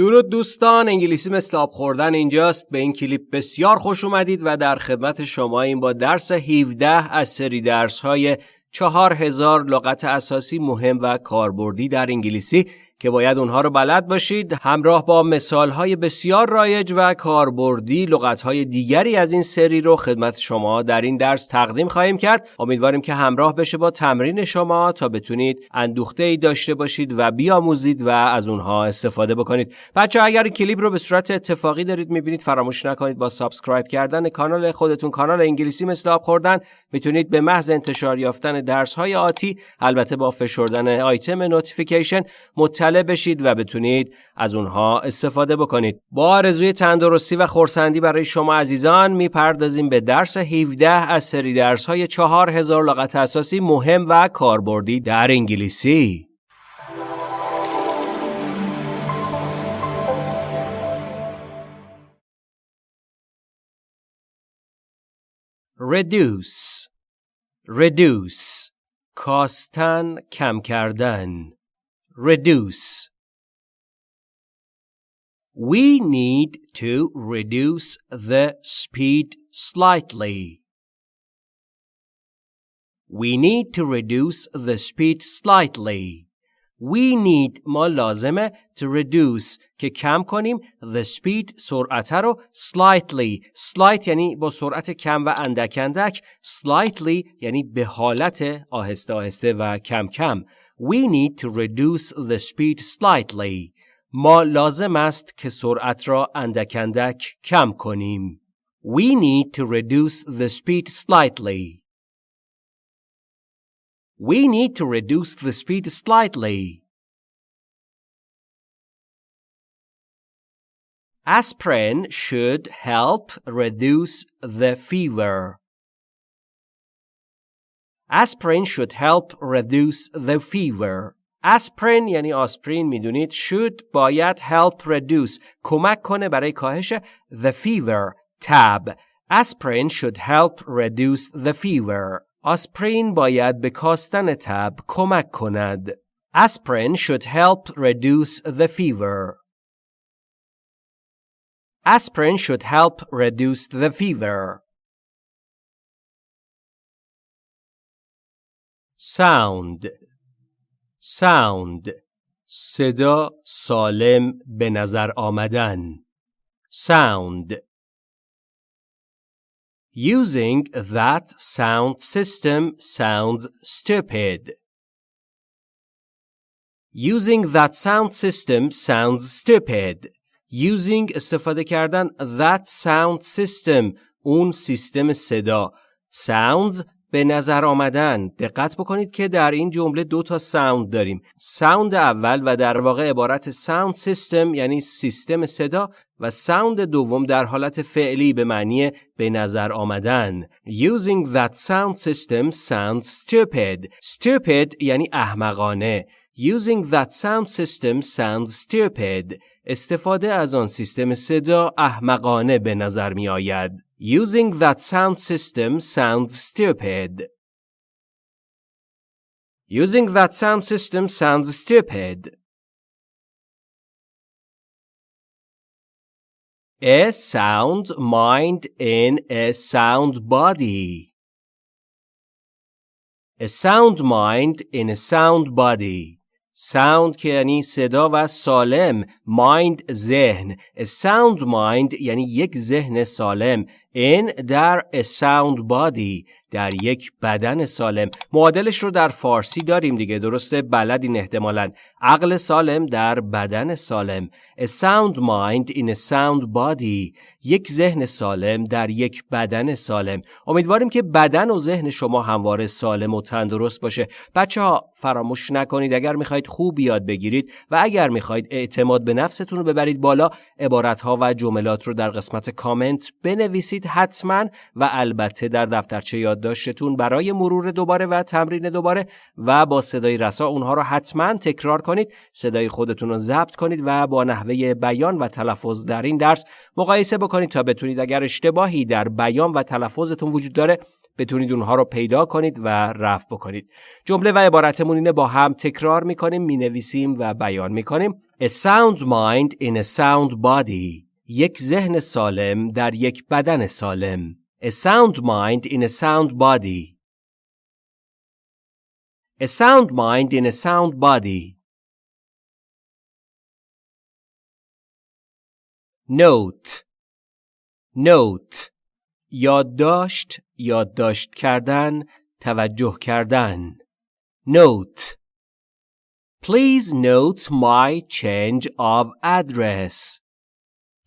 درود دوستان انگلیسی مثل آب خوردن اینجاست. به این کلیپ بسیار خوش اومدید و در خدمت شما ایم با درس 17 از سری درس های 4000 لغت اساسی مهم و کاربردی در انگلیسی. که باید اونها رو بلد باشید همراه با مثالهای بسیار رایج و کاربردی لغتهای دیگری از این سری رو خدمت شما در این درس تقدیم خواهیم کرد. امیدواریم که همراه بشه با تمرین شما تا بتونید اندوخته ای داشته باشید و بیاموزید و از اونها استفاده بکنید. بچه اگر این کلیپ رو به صورت اتفاقی دارید می‌بینید فراموش نکنید با subscribe کردن کانال خودتون کانال انگلیسی مثل آب خوردن می‌تونید به محض انتشار یافتن درس های آتی البته با فشردن آیتم notification مطلع بشید و بتونید از اونها استفاده بکنید. با آرزوی تندرستی و خورسندی برای شما عزیزان می‌پردازیم به درس 17 از سری درس های 4000 لغت اساسی مهم و کاربردی در انگلیسی. Reduce. Reduce. کاستن کم کردن. reduce We need to reduce the speed slightly. We need to reduce the speed slightly. We need ما لازمه to reduce که کم کنیم the speed سرعت رو slightly slight یعنی با سرعت کم و اندک اندک slightly یعنی به حالت آهسته آهسته و کم کم We need to reduce the speed slightly ما لازم است که سرعت را اندک اندک کم کنیم We need to reduce the speed slightly We need to reduce the speed slightly. Aspirin should help reduce the fever. Aspirin should help reduce the fever. aspirin یعنی آسپرین میدونید should باید help reduce کمک کنه برای کاهش the fever تب aspirin should help reduce the fever آسپرین باید به کاستن تب کمک کند. Aspirin should help reduce the fever. Aspirin should help reduce the fever. Sound Sound صدا سالم به نظر آمدن Sound Using that sound system sounds stupid. Using that sound system sounds stupid. Using استفاده کردن that sound system اون سیستم صدا sounds به نظر آمدن دقت بکنید که در این جمله دو تا sound داریم. sound اول و در واقع عبارت sound system یعنی سیستم صدا و sound دوم در حالت فعلی به معنی به نظر آمدن. Using that sound system sounds stupid. Stupid یعنی احمقانه. Using that sound system sounds stupid. استفاده از آن سیستم صدا احمقانه به نظر می آید Using that sound system sounds stupid. Using that sound system sounds stupid. A sound mind in a sound body. A sound mind in a sound body. Sound که یعنی صدا و سالم mind ذهن. A sound mind یعنی یک ذهن سالم. In در a sound body. در یک بدن سالم. معادلش رو در فارسی داریم دیگه درسته؟ بلدین احتمالا. عقل سالم در بدن سالم. A sound mind in a sound body. یک ذهن سالم در یک بدن سالم. امیدواریم که بدن و ذهن شما همواره سالم و تندرست باشه. بچه ها فراموش نکنید. اگر می‌خواید خوب یاد بگیرید و اگر می‌خواید اعتماد به نفستون رو ببرید بالا عبارت ها و جملات رو در قسمت کامنت بنویسید حتما و البته در دفترچه یادداشتتون برای مرور دوباره و تمرین دوباره و با صدای رسا اونها رو حتما تکرار کنید صدای خودتون رو ضبط کنید و با نحوه بیان و تلفظ در این درس مقایسه بکنید تا بتونید اگر اشتباهی در بیان و تلفظتون وجود داره بتونید اونها رو پیدا کنید و رفع بکنید جمله و عبارتمون اینه با هم تکرار می‌کنیم می‌نویسیم و بیان می‌کنیم A sound mind in a sound body. یک ذهن سالم در یک بدن سالم. A sound mind in a sound body. A sound mind in a sound body. Note Note یادداشت یادداشت کردن توجه کردن Note Please note my change of address.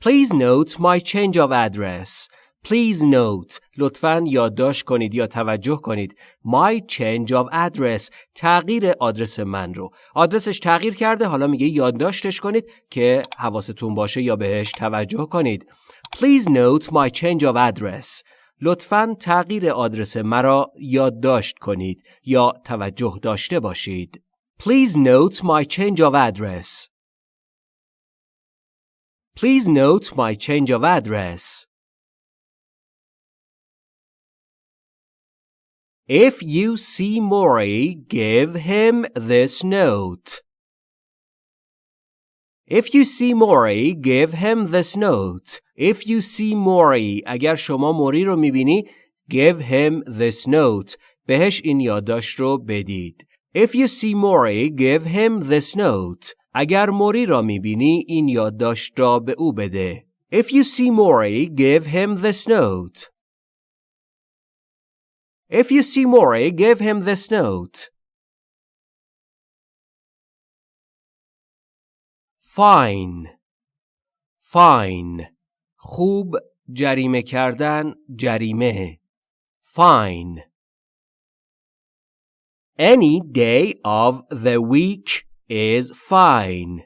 Please note my change of address. Please note لطفاً یادداشت کنید یا توجه کنید. My change of address. تغییر آدرس من رو. آدرسش تغییر کرده حالا میگه یادداشتش کنید که حواستون باشه یا بهش توجه کنید. Please note my change of address. لطفاً تغییر آدرس مرا یادداشت کنید یا توجه داشته باشید. Please note my change of address. Please note my change of address. If you see Maury, give him this note. If you see Maury, give him this note. If you see Maury, اگر شما موری رو میبینی, give him this note. بهش این یادداشت رو بدید. If you see Maury, give him this note. اگر موری را میبینی, این یادداشت را به او بده. If you see Maury, give him this note. If you see Maury, give him this note. Fine Fine خوب جریمه کردن جریمه Fine Any day of the week is fine.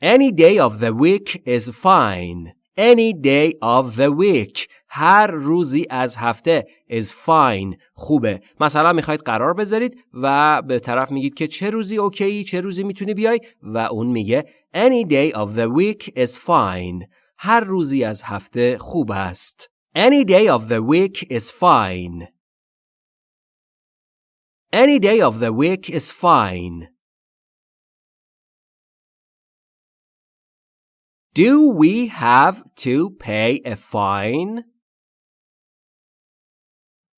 Any day of the week is fine. Any day of the week هر روزی از هفته is fine خوبه. مثلا می‌خواید قرار بذارید و به طرف میگید که چه روزی اوکی چه روزی می‌تونی بیای و اون میگه any day of the week is fine. هر روزی از هفته خوب است. any day of the week is fine. any day of the week is fine. Do we have to pay a fine?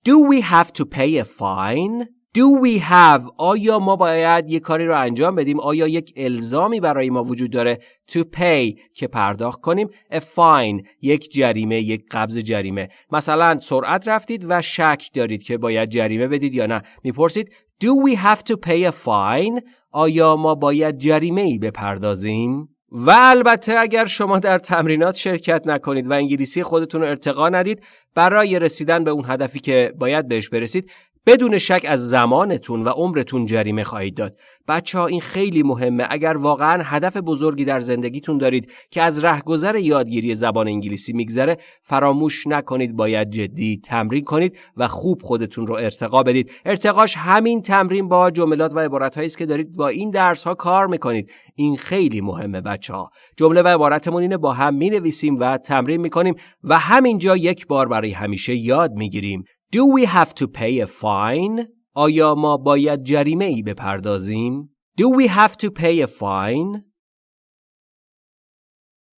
Do we have to pay a fine? Do we have آیا ما باید یک کاری رو انجام بدیم؟ آیا یک الزامی برای ما وجود داره to pay که پرداخت کنیم؟ A fine یک جریمه یک قبض جریمه. مثلا سرعت رفتید و شک دارید که باید جریمه بدید یا نه. می‌پرسید Do we have to pay a fine آیا ما باید جریمه ای بپردازیم؟ و البته اگر شما در تمرینات شرکت نکنید و انگلیسی خودتون رو ارتقا ندید برای رسیدن به اون هدفی که باید بهش برسید بدون شک از زمانتون و عمرتون جریمه خواهید داد. بچه ها این خیلی مهمه اگر واقعا هدف بزرگی در زندگیتون دارید که از رهگذر یادگیری زبان انگلیسی میگذره فراموش نکنید باید جدی تمرین کنید و خوب خودتون رو ارتقا بدید. ارتقاش همین تمرین با جملات و عبارت است که دارید با این درس ها کار می‌کنید. این خیلی مهمه بچه ها. جمله و عبارتمون اینه با هم می نویسیم و تمرین می‌کنیم و همینجا یک بار برای همیشه یاد می‌گیریم. Do we have to pay a fine? آیا ما باید جریمه ای بپردازیم؟ Do we have to pay a fine?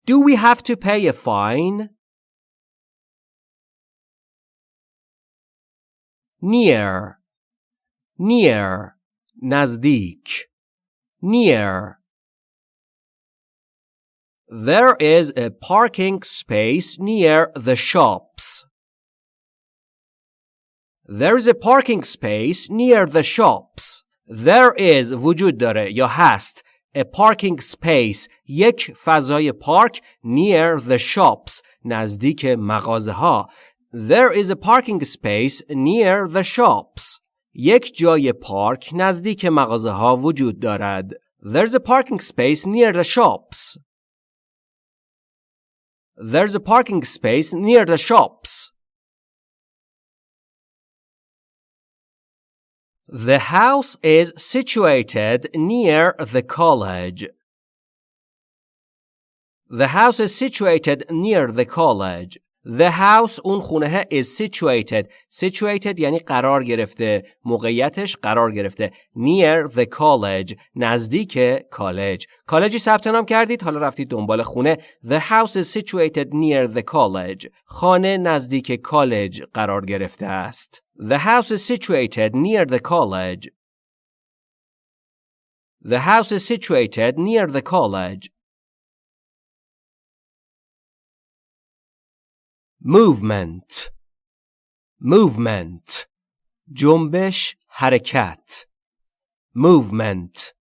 Do we have to pay a fine? Near Near نزدیک Near There is a parking space near the shops. There is a parking space near the shops. There is وجود داره یا هست a parking space یک فضای پارک near the shops نزدیک مغازه ها There is a parking space near the shops یک جای پارک نزدیک مغازه ها وجود دارد There's a parking space near the shops There's a parking space near the shops The house is situated near the college. The house is situated near the college. The house اون خونه is situated. Situated یعنی قرار گرفته. موقعیتش قرار گرفته. Near the college. نزدیک کالج. کالجی ثبت نام کردید حالا رفتید دنبال خونه. The house is situated near the college. خانه نزدیک کالج قرار گرفته است. The house is situated near the college. The house is situated near the college. movement movement جنبش حرکت movement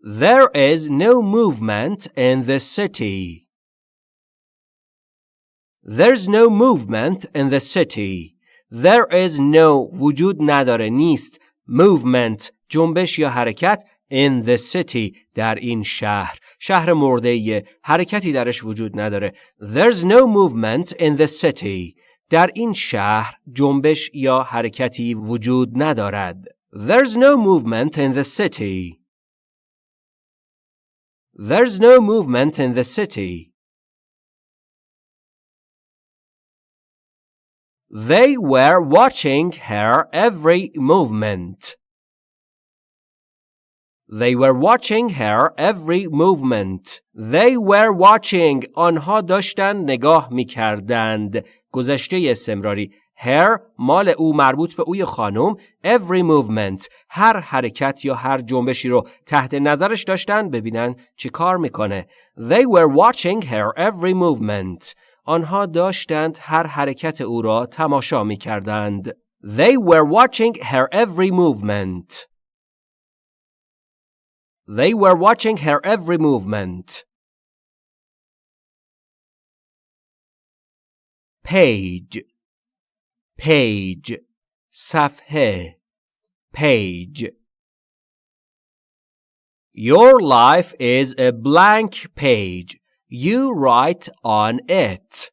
There is no movement in the city. There's no movement in the city. There is no وجود نداره نیست movement جنبش یا حرکت in the city در این شهر شهر مرده حرکتی درش وجود نداره There's no movement in the city در این شهر جنبش یا حرکتی وجود ندارد There's no movement in the city There's no movement in the city They were watching her every movement. They were watching her every movement. They were watching. آنها داشتن نگاه می کردند. گذشته استمراری. Her مال او مربوط به اوی خانم every movement هر حرکت یا هر جنبشی رو تحت نظرش داشتن ببینن چی کار میکنه They were watching her every movement آنها داشتند هر حرکت او را تماشا می کردند They were watching her every movement They were watching her every movement. Page Page صفحه Page Your life is a blank page. You write on it.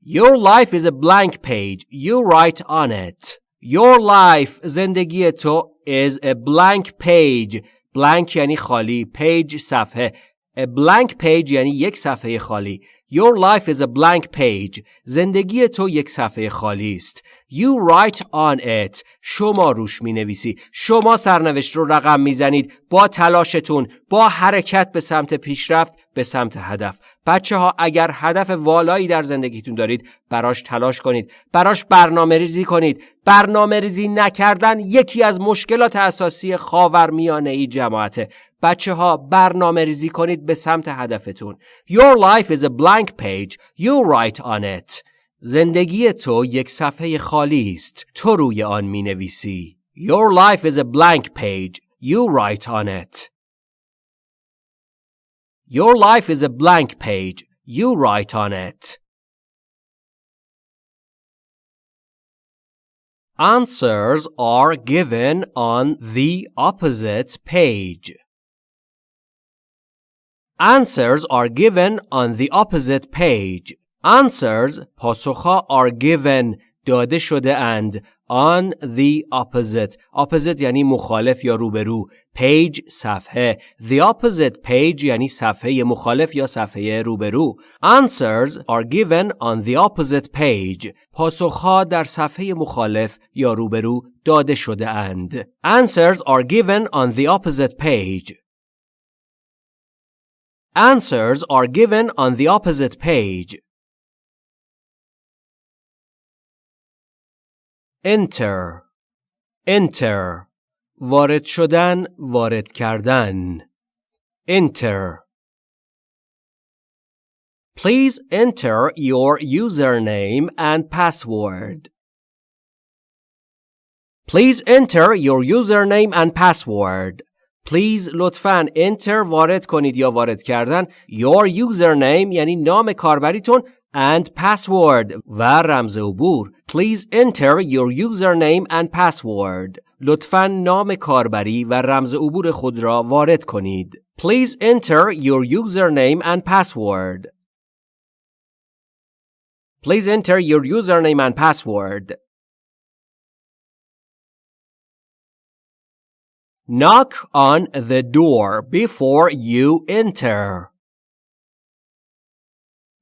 Your life is a blank page. You write on it. Your life زندگی تو is a blank page blank یعنی خالی page صفحه a blank page یعنی یک صفحه خالی Your life is a blank page زندگی تو یک صفحه خالی است You write on it. شما روش می نویسی شما سرنوشت رو رقم می زنید با تلاشتون با حرکت به سمت پیشرفت به سمت هدف. بچه ها اگر هدف والایی در زندگیتون دارید براش تلاش کنید. براش برنامه ریزی کنید. برنامه ریزی نکردن یکی از مشکلات اساسی خاورمیانه ای جماعته. بچه ها برنامه ریزی کنید به سمت هدفتون. Your life is a blank page. You write on it. زندگی تو یک صفحه خالی است تو روی آن می نویسی Your life is a blank page You write on it Your life is a blank page. You write on it. Answers are given on the opposite page. Answers are given on the opposite page. Answers پاسخها are given داده شده اند on the opposite opposite یعنی مخالف یا روبرو page صفحه the opposite page یعنی صفحه مخالف یا صفحه روبرو answers are given on the opposite page پاسخها در صفحه مخالف یا روبرو داده شده اند answers are given on the opposite page answers are given on the opposite page enter enter وارد شدن وارد کردن enter Please enter your username and password. Please enter your username and password. Please لطفاً enter وارد کنید یا وارد کردن your username یعنی نام کاربریتون and password و رمز عبور Please enter your username and password لطفا نام کاربری و رمز عبور خود را وارد کنید Please enter your username and password Please enter your username and password Knock on the door before you enter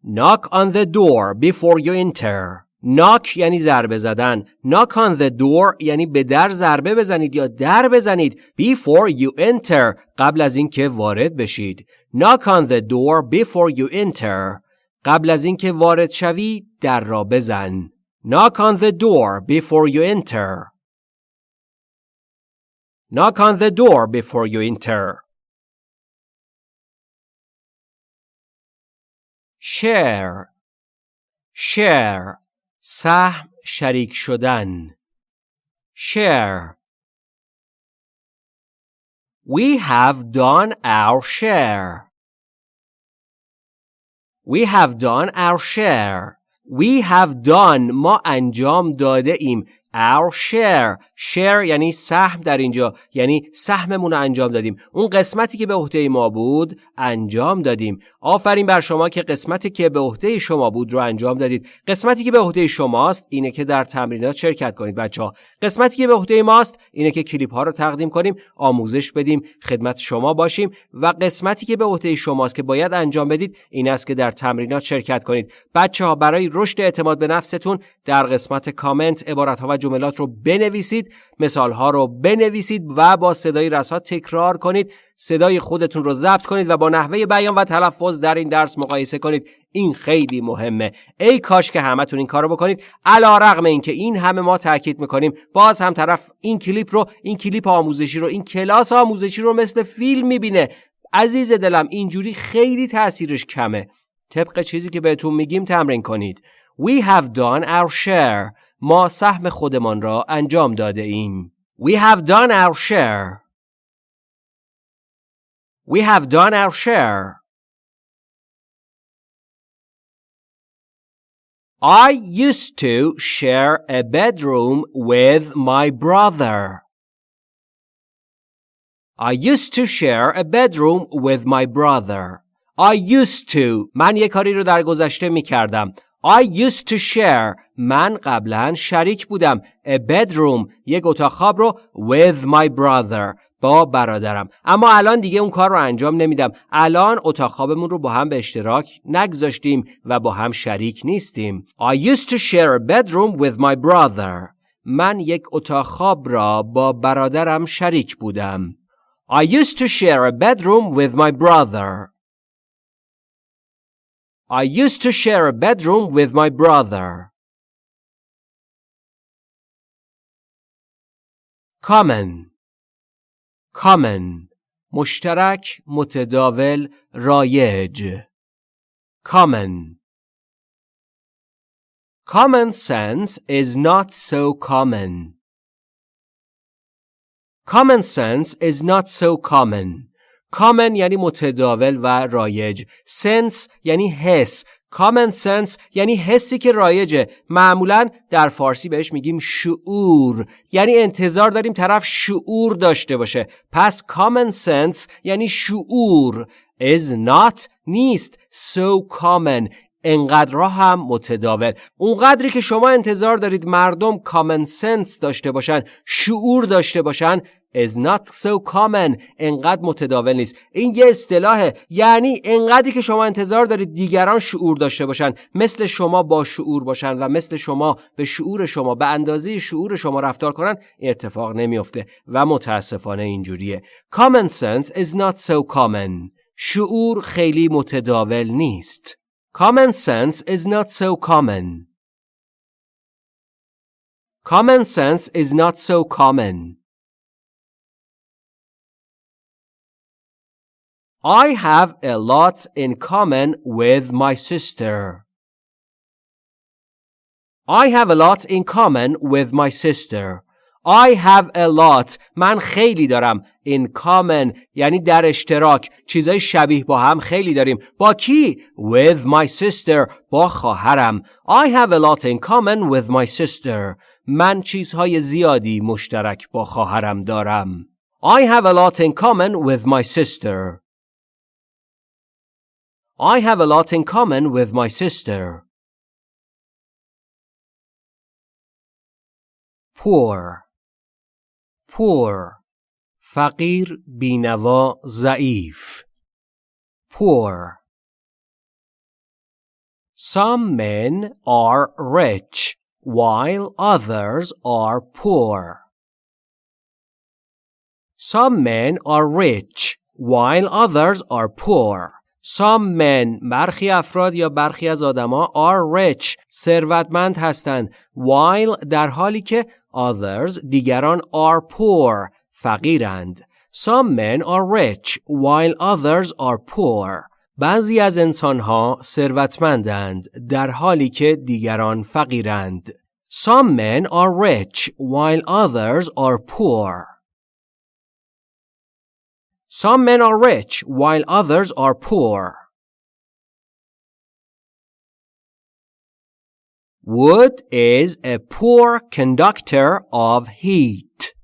Knock on the door before you enter. knock یعنی ضربه زدن knock on the door یعنی به در ضربه بزنید یا در بزنید before you enter قبل از اینکه وارد بشید knock on the door before you enter قبل از اینکه وارد شوی در را بزن knock on the door before you enter knock on the door before you enter share share سهم شریک شدن share We have done our share. We have done our share. We have done ما انجام داده ایم Our share. Share یعنی سهم در اینجا. یعنی سهممون رو انجام دادیم. اون قسمتی که به عهده ما بود انجام دادیم. آفرین بر شما که قسمتی که به عهده شما بود رو انجام دادید. قسمتی که به عهده شماست اینه که در تمرینات شرکت کنید بچه ها قسمتی که به عهده ماست اینه که کلیپ ها رو تقدیم کنیم آموزش بدیم خدمت شما باشیم و قسمتی که به عهده شماست که باید انجام بدید این است که در تمرینات شرکت کنید. بچه ها برای رشد اعتماد به نفستون در قسمت کامنت عبارت ها و جملات رو بنویسید مثال ها رو بنویسید و با صدای رسا تکرار کنید. صدای خودتون رو ضبط کنید و با نحوه بیان و تلفظ در این درس مقایسه کنید. این خیلی مهمه. ای کاش که همتون این کارو بکنید. علا رغم اینکه این همه ما تاکید می‌کنیم. باز هم طرف این کلیپ رو این کلیپ آموزشی رو این کلاس آموزشی رو مثل فیلم می‌بینه. عزیز دلم اینجوری خیلی تاثیرش کمه. طبق چیزی که بهتون میگیم تمرین کنید. We have done our share. ما سهم خودمان را انجام داده ایم. We have done our share. We have done our share. I used to share a bedroom with my brother. I used to share a bedroom with my brother. I used to من یک کاری رو در گذشته می کردم. I used to share من قبلا شریک بودم. A bedroom یک اتاق خواب رو with my brother با برادرم. اما الان دیگه اون کار رو انجام نمیدم. الان اتاق خوابمون رو با هم به اشتراک نگذاشتیم و با هم شریک نیستیم. I used to share a bedroom with my brother. من یک اتاق خواب را با برادرم شریک بودم. I used to share a bedroom with my brother. I used to share a bedroom with my brother. Common common مشترک متداول رایج common common sense is not so common common sense is not so common common یعنی متداول و رایج sense یعنی حس common sense یعنی حسی که رایجه. معمولا در فارسی بهش میگیم شعور. یعنی انتظار داریم طرف شعور داشته باشه. پس common sense یعنی شعور. Is not نیست. So common. انقدر هم متداول. اونقدری که شما انتظار دارید مردم common sense داشته باشن شعور داشته باشن is not so common. انقدر متداول نیست. این یه اصطلاحه. یعنی انقدری که شما انتظار دارید دیگران شعور داشته باشن. مثل شما با شعور باشن و مثل شما به شعور شما به اندازه شعور شما رفتار کنن این اتفاق نمیافته و متاسفانه اینجوریه. Common sense is not so common. شعور خیلی متداول نیست. Common sense is not so common. Common sense is not so common. I have a lot in common with my sister. I have a lot in common with my sister. I have a lot من خیلی دارم in common یعنی در اشتراک چیزای شبیه با هم خیلی داریم با کی with my sister با خواهرم I have a lot in common with my sister من چیزهای زیادی مشترک با خواهرم دارم I have a lot in common with my sister I have a lot in common with my sister. Poor poor فقیر بینوا ضعیف poor Some men are rich while others are poor. Some men are rich while others are poor. Some men برخی افراد یا برخی از آدما are rich ثروتمند هستند while در حالی که others دیگران are poor فقیرند. Some men are rich while others are poor. بعضی از انسانها ثروتمندند در حالی که دیگران فقیرند. Some men are rich while others are poor. Some men are rich while others are poor. Wood is a poor conductor of heat.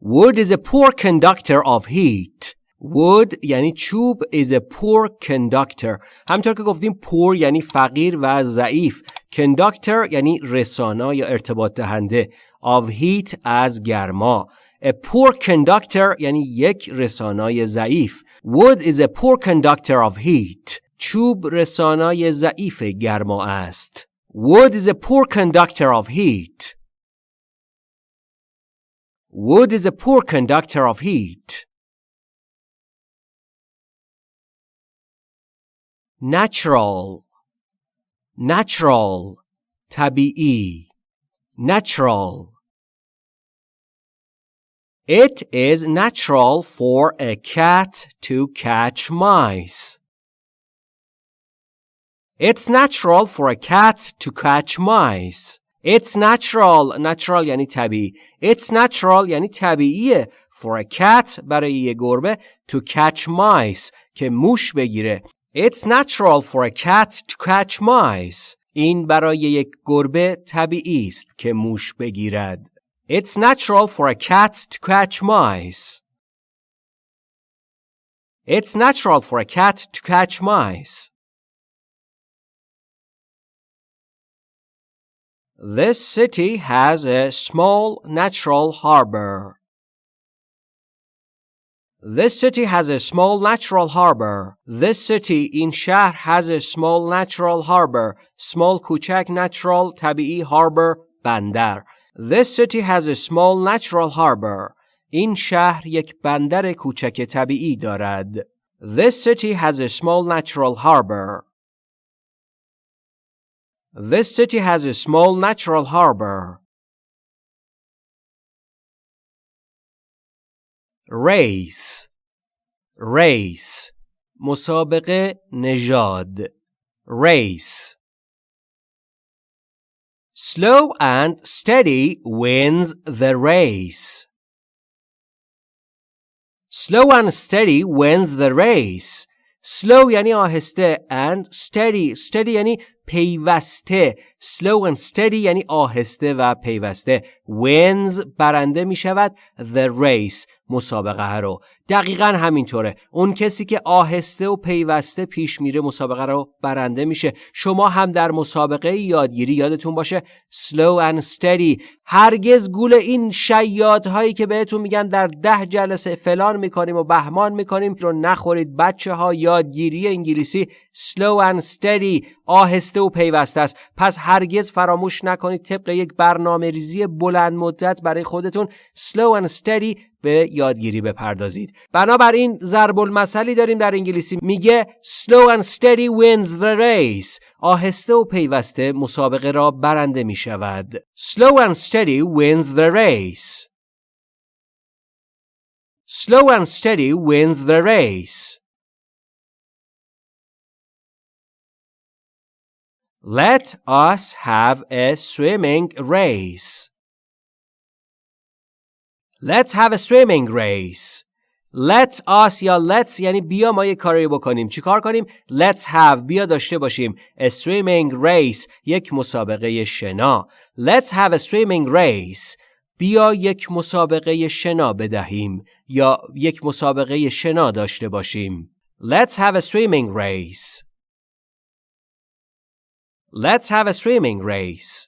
Wood is a poor conductor of heat. Wood یعنی چوب is a poor conductor. همطور که گفتیم poor یعنی فقیر و ضعیف. Conductor یعنی رسانا یا ارتباط دهنده. Of heat از گرما. A poor conductor یعنی یک رسانای ضعیف. Wood is a poor conductor of heat. چوب رسانای ضعیف گرما است. Wood is a poor conductor of heat. Wood is a poor conductor of heat. Natural Natural طبیعی Natural It is natural for a cat to catch mice. It's natural for a cat to catch mice. It's natural. Natural یعنی طبیعی. It's natural یعنی طبیعیه. For a cat برای یه گربه to catch mice که موش بگیره. It's natural for a cat to catch mice. این برای یک گربه طبیعی است که موش بگیرد. it's natural for a cat to catch mice. It's natural for a cat to catch mice. This city has a small natural harbor. This city has a small natural harbor. This city in Shah has a small natural harbor. Small Kuchak natural tabi'i harbor bandar. This city has a small natural harbor. این شهر یک بندر کوچک طبیعی دارد. This city has a small natural harbor. This city has a small natural harbor. Race Race مسابقه نژاد Race Slow and steady wins the race. Slow and steady wins the race. Slow یعنی آهسته and steady. Steady یعنی پیوسته. Slow and steady یعنی آهسته و پیوسته. Wins برنده می شود the race. مسابقه رو دقیقا همینطوره. اون کسی که آهسته و پیوسته پیش میره مسابقه رو برنده میشه. شما هم در مسابقه یادگیری یادتون باشه. Slow and steady. هرگز گول این هایی که بهتون میگن در ده جلسه فلان می‌کنیم و بهمان می‌کنیم رو نخورید. بچه ها یادگیری انگلیسی slow and steady. آهسته و پیوسته است. پس هرگز فراموش نکنید طبق یک برنامه ریزی بلند مدت برای خودتون slow and steady به یادگیری بپردازید. بنابراین ضرب المثلی داریم در انگلیسی میگه slow and steady wins the race آهسته و پیوسته مسابقه را برنده می شود slow and steady wins the race slow and steady wins the race Let us have a swimming race. Let's have a swimming race. Let us یا let's یعنی بیا ما یه کاری بکنیم. چیکار کنیم؟ Let's have بیا داشته باشیم. A swimming race یک مسابقه شنا. Let's have a swimming race. بیا یک مسابقه شنا بدهیم یا یک مسابقه شنا داشته باشیم. Let's have a swimming race. Let's have a swimming race.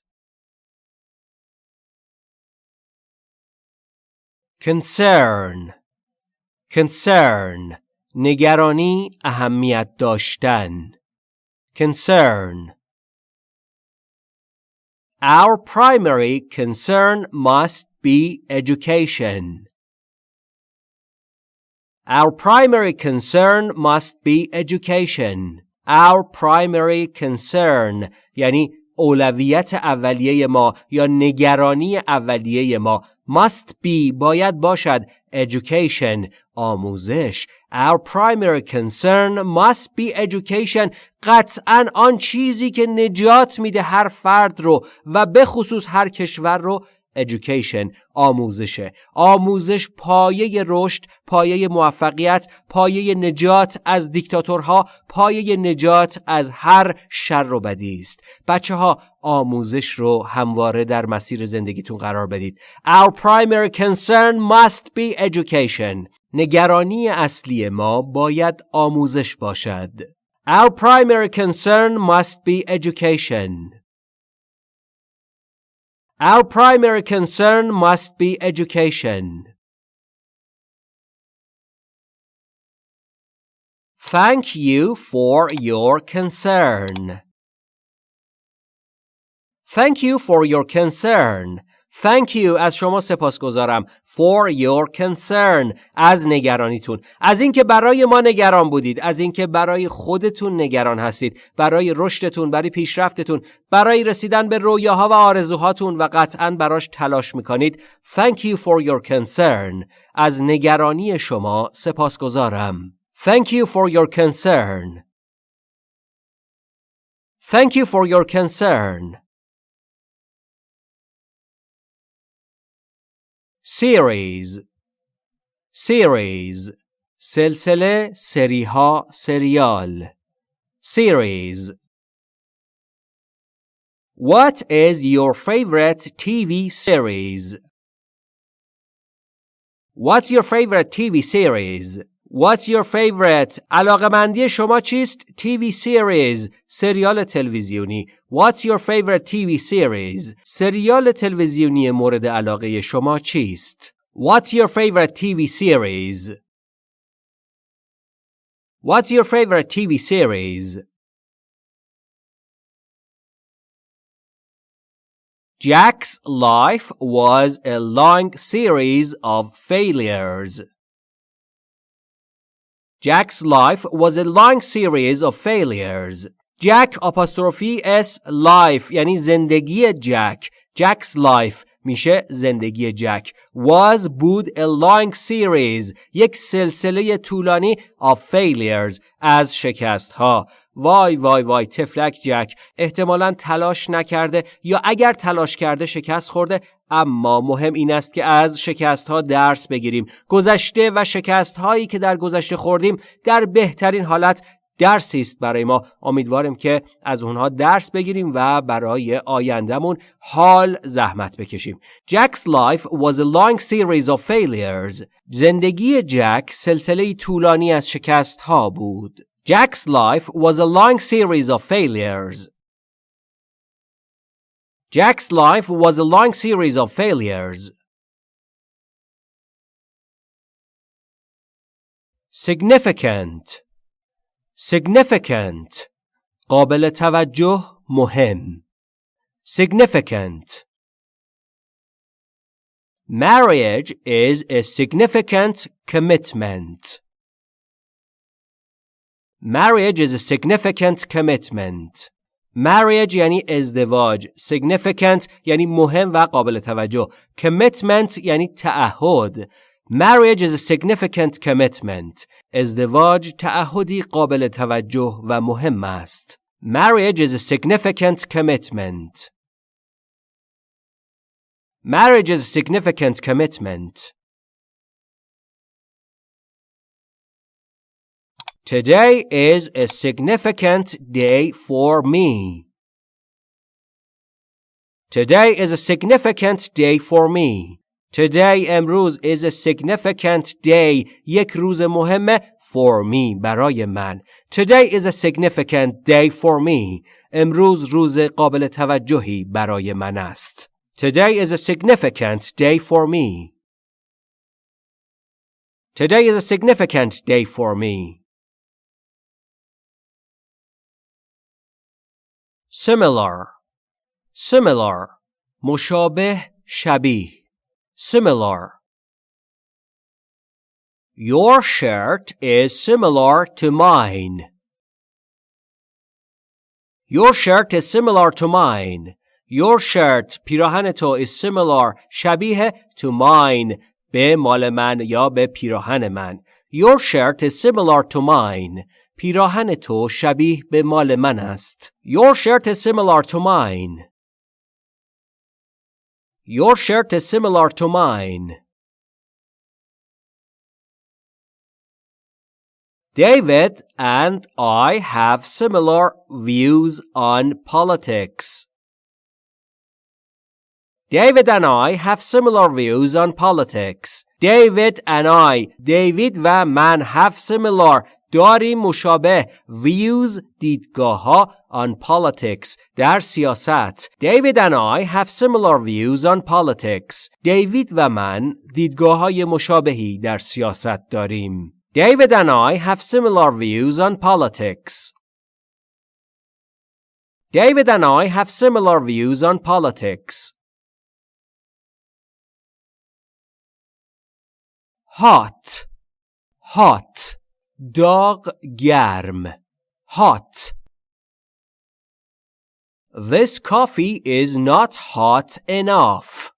concern concern نگرانی اهمیت داشتن concern Our primary concern must be education. Our primary concern must be education. Our primary concern یعنی اولویت اولیه ما یا نگرانی اولیه ما must be باید باشد education آموزش. Our primary concern must be education. قطعا آن چیزی که نجات میده هر فرد رو و به خصوص هر کشور رو education آموزشه آموزش پایه رشد پایه موفقیت پایه نجات از دیکتاتورها پایه نجات از هر شر و بدی است. بچه ها آموزش رو همواره در مسیر زندگیتون قرار بدید. Our primary concern must be education. نگرانی اصلی ما باید آموزش باشد. Our primary concern must be education. Our primary concern must be education. Thank you for your concern. Thank you for your concern. Thank you. از شما سپاسگزارم. For your concern. از نگرانیتون. از اینکه برای ما نگران بودید. از اینکه برای خودتون نگران هستید. برای رشدتون برای پیشرفتتون برای رسیدن به رویاها و آرزوهاتون و قطعا براش تلاش می‌کنید. Thank you for your concern. از نگرانی شما سپاسگزارم. Thank you for your concern. Thank you for your concern. series series سلسله سریها سریال series What is your favorite TV series? What's your favorite TV series? What's your favorite? علاقه شما چیست؟ TV series سریال تلویزیونی What's your favorite TV series? سریال تلویزیونی مورد علاقه شما چیست؟ What's your favorite TV series? What's your favorite TV series? Jack's life was a long series of failures. Jack's life was a long series of failures. Jack apostrophe s life یعنی زندگی جک. Jack's life میشه زندگی جک. Was بود a long series یک سلسله طولانی of failures از شکست ها. وای وای وای طفلک جک احتمالا تلاش نکرده یا اگر تلاش کرده شکست خورده اما مهم این است که از شکست ها درس بگیریم گذشته و شکست هایی که در گذشته خوردیم در بهترین حالت درسی است برای ما. امیدواریم که از اونها درس بگیریم و برای آیندهمون حال زحمت بکشیم. Jack's life was a long series of failures زندگی جک سلسله طولانی از شکست ها بود. Jack's life was a long series of failures Jack's life was a long series of failures significant. Significant قابل توجه مهم Significant Marriage is a significant commitment. Marriage is a significant commitment. Marriage یعنی ازدواج. Significant یعنی مهم و قابل توجه. Commitment یعنی تعهد. Marriage is a significant commitment. ازدواج تعهدی قابل توجه و مهم است. Marriage is a significant commitment. Marriage is a significant commitment. Today is a significant day for me. Today is a significant day for me. Today امروز is a significant day یک روز مهمه for me برای من. Today is a significant day for me. امروز روز قابل توجهی برای من است. Today is a significant day for me. Today is a significant day for me. similar similar مشابه شبیه similar Your shirt is similar to mine. Your shirt is similar to mine. Your shirt پیراهن تو is similar شبیه to mine به مال من یا به پیراهن من. Your shirt is similar to mine. پیراهن تو شبیه به مال من است. Your shirt is similar to mine. Your shirt is similar to mine. David and I have similar views on politics. David and I have similar views on politics. David and I, David و من have similar داریم مشابه views دیدگاه ها on politics در سیاست. David and I have similar views on politics. دیوید و من دیدگاه های مشابهی در سیاست داریم. David and I have similar views on politics. David and I have similar views on politics. Hot, hot, dog گرم, hot. This coffee is not hot enough.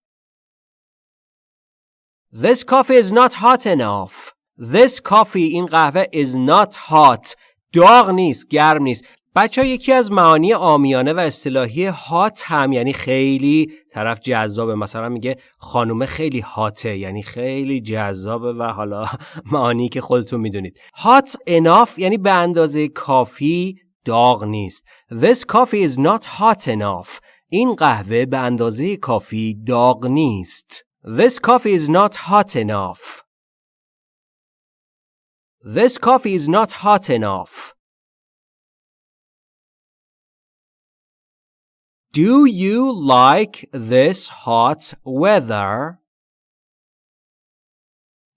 This coffee is not hot enough. This coffee این قهوه is not hot داغ نیست گرم نیست بچه یکی از معانی آمیانه و اصطلاحی هات هم یعنی خیلی طرف جذابه. مثلا میگه خانومه خیلی هاته یعنی خیلی جذابه و حالا معانی که خودتون می‌دونید. هات enough یعنی به اندازه کافی داغ نیست. This coffee is not hot enough. این قهوه به اندازه کافی داغ نیست. This coffee is not hot enough. This coffee is not hot enough. Do you like this hot weather?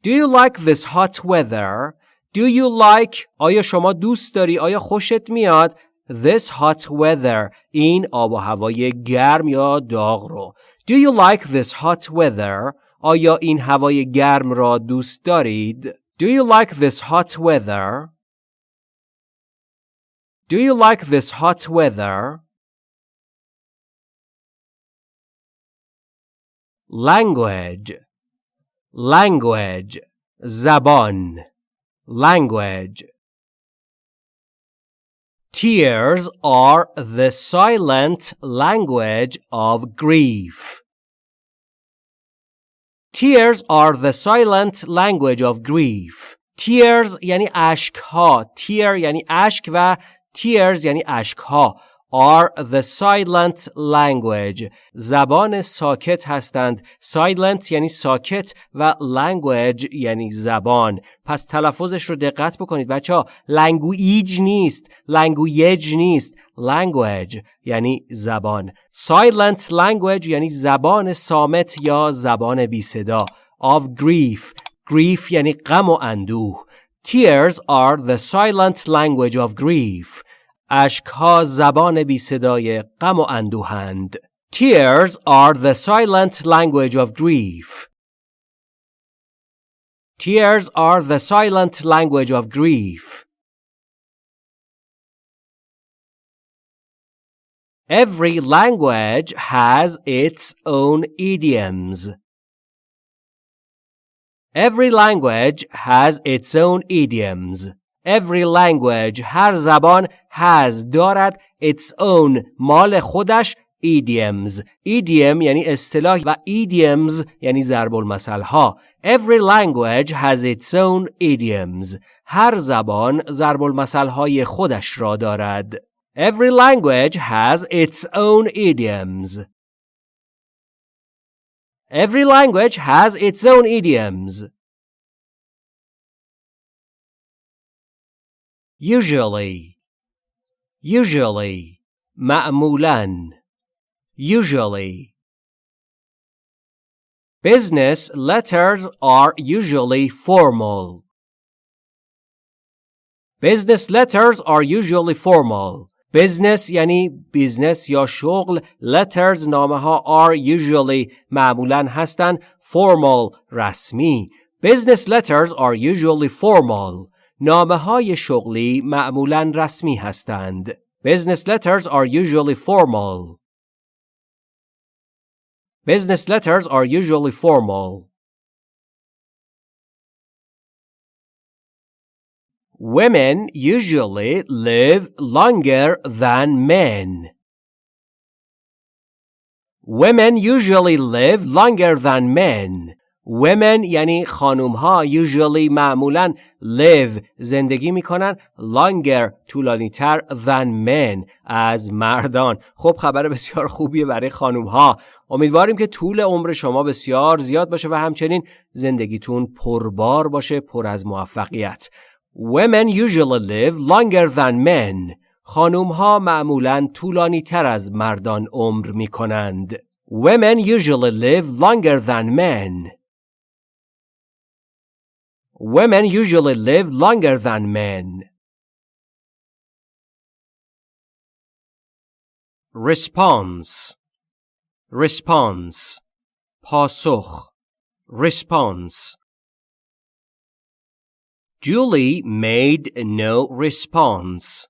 Do you like this hot weather? Do you like آیا شما دوست داری آیا خوشت میاد this hot weather این آب و هوای گرم یا داغ رو Do you like this hot weather آیا این هوای گرم را دوست دارید Do you like this hot weather? Do you like this hot weather? Language Language زبان Language Tears are the silent language of grief. Tears are the silent language of grief. Tears یعنی اشک ها. Tear یعنی اشک و tears یعنی اشک ها. Are the silent language. زبان ساکت هستند. Silent یعنی ساکت و language یعنی زبان. پس تلفظش رو دقت بکنید بچه ها. language نیست. language نیست. language یعنی زبان. Silent language یعنی زبان سامت یا زبان بی صدا. Of grief. Grief یعنی غم و اندوه. Tears are the silent language of grief. اشکها زبان بی صدای غم و اندوهند. Tears are the silent language of grief. Tears are the silent language of grief. Every language has its own idioms. Every language has its own idioms. Every language هر زبان has دارد its own مال خودش idioms idiom یعنی اصطلاح و idioms یعنی ضرب المثل ها Every language has its own idioms هر زبان ضرب المثل های خودش را دارد Every language has its own idioms Every language has its own idioms usually usually معمولا usually business letters are usually formal business letters are usually formal business یعنی بیزنس یا شغل letters نامه ها are usually معمولا هستند formal رسمی business letters are usually formal نامه های شغلی معمولا رسمی هستند business letters are usually formal business letters are usually formal Women usually live longer than men. Women usually live longer than men. Women یعنی خانوم ها usually معمولا live زندگی می‌کنن longer طولانی تر than men از مردان خب خبر بسیار خوبیه برای خانوم ها امیدواریم که طول عمر شما بسیار زیاد باشه و همچنین زندگیتون پربار باشه پر از موفقیت Women usually live longer than men. خانوم ها معمولا طولانی تر از مردان عمر می کنند. Women usually live longer than men. Women usually live longer than men. Response Response پاسخ Response Julie made no response.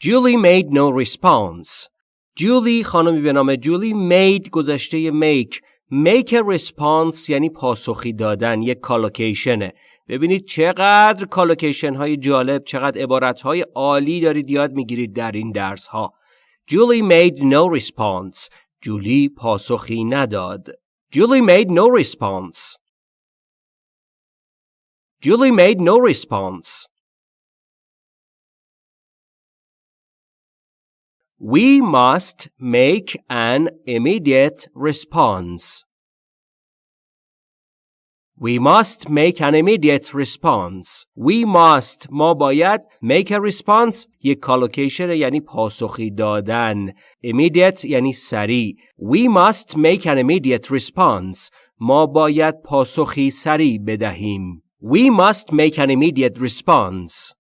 Julie made no response. Julie خانمی به نام جولی made گذشته make make a response یعنی پاسخی دادن یک کالوکیشنه ببینید چقدر کالوکیشن های جالب چقدر عبارت های عالی دارید یاد می‌گیرید در این درس ها Julie made no response. جولی پاسخی نداد. Julie made no response. Julie made no response. We must make an immediate response. We must make an immediate response. We must ما باید make a response یک کالوکیشن یعنی پاسخی دادن. Immediate یعنی سریع. We must make an immediate response. ما باید پاسخی سریع بدهیم. We must make an immediate response.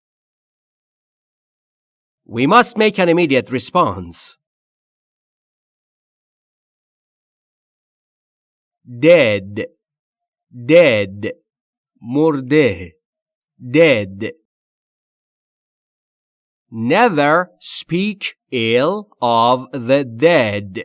We must make an immediate response. Dead, dead, مرده, dead. Never speak ill of the dead.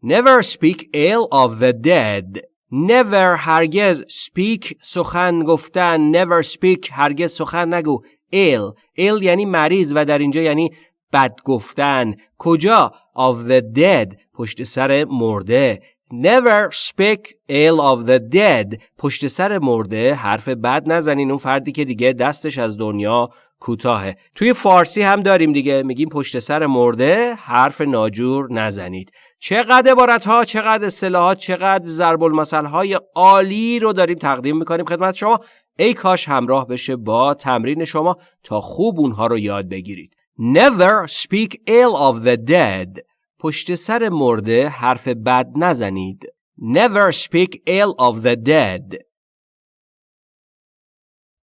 Never speak ill of the dead. never هرگز speak سخن گفتن never speak هرگز سخن نگو ill. Ill یعنی مریض و در اینجا یعنی بد گفتن. کجا؟ Of the dead. پشت سر مرده. Never speak ill of the dead. پشت سر مرده. حرف بد نزنین. اون فردی که دیگه دستش از دنیا کوتاهه. توی فارسی هم داریم دیگه. میگیم پشت سر مرده. حرف ناجور نزنید. چقدر عبارت ها چقدر اصطلاحات چقدر ضرب المثل های عالی رو داریم تقدیم می‌کنیم خدمت شما. ای کاش همراه بشه با تمرین شما تا خوب اونها رو یاد بگیرید Never speak ill of the dead پشت سر مرده حرف بد نزنید Never speak ill of the dead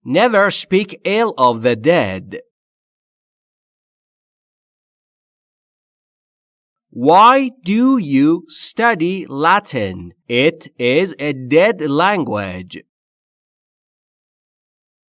Never speak ill of the dead Why do you study Latin? It is a dead language.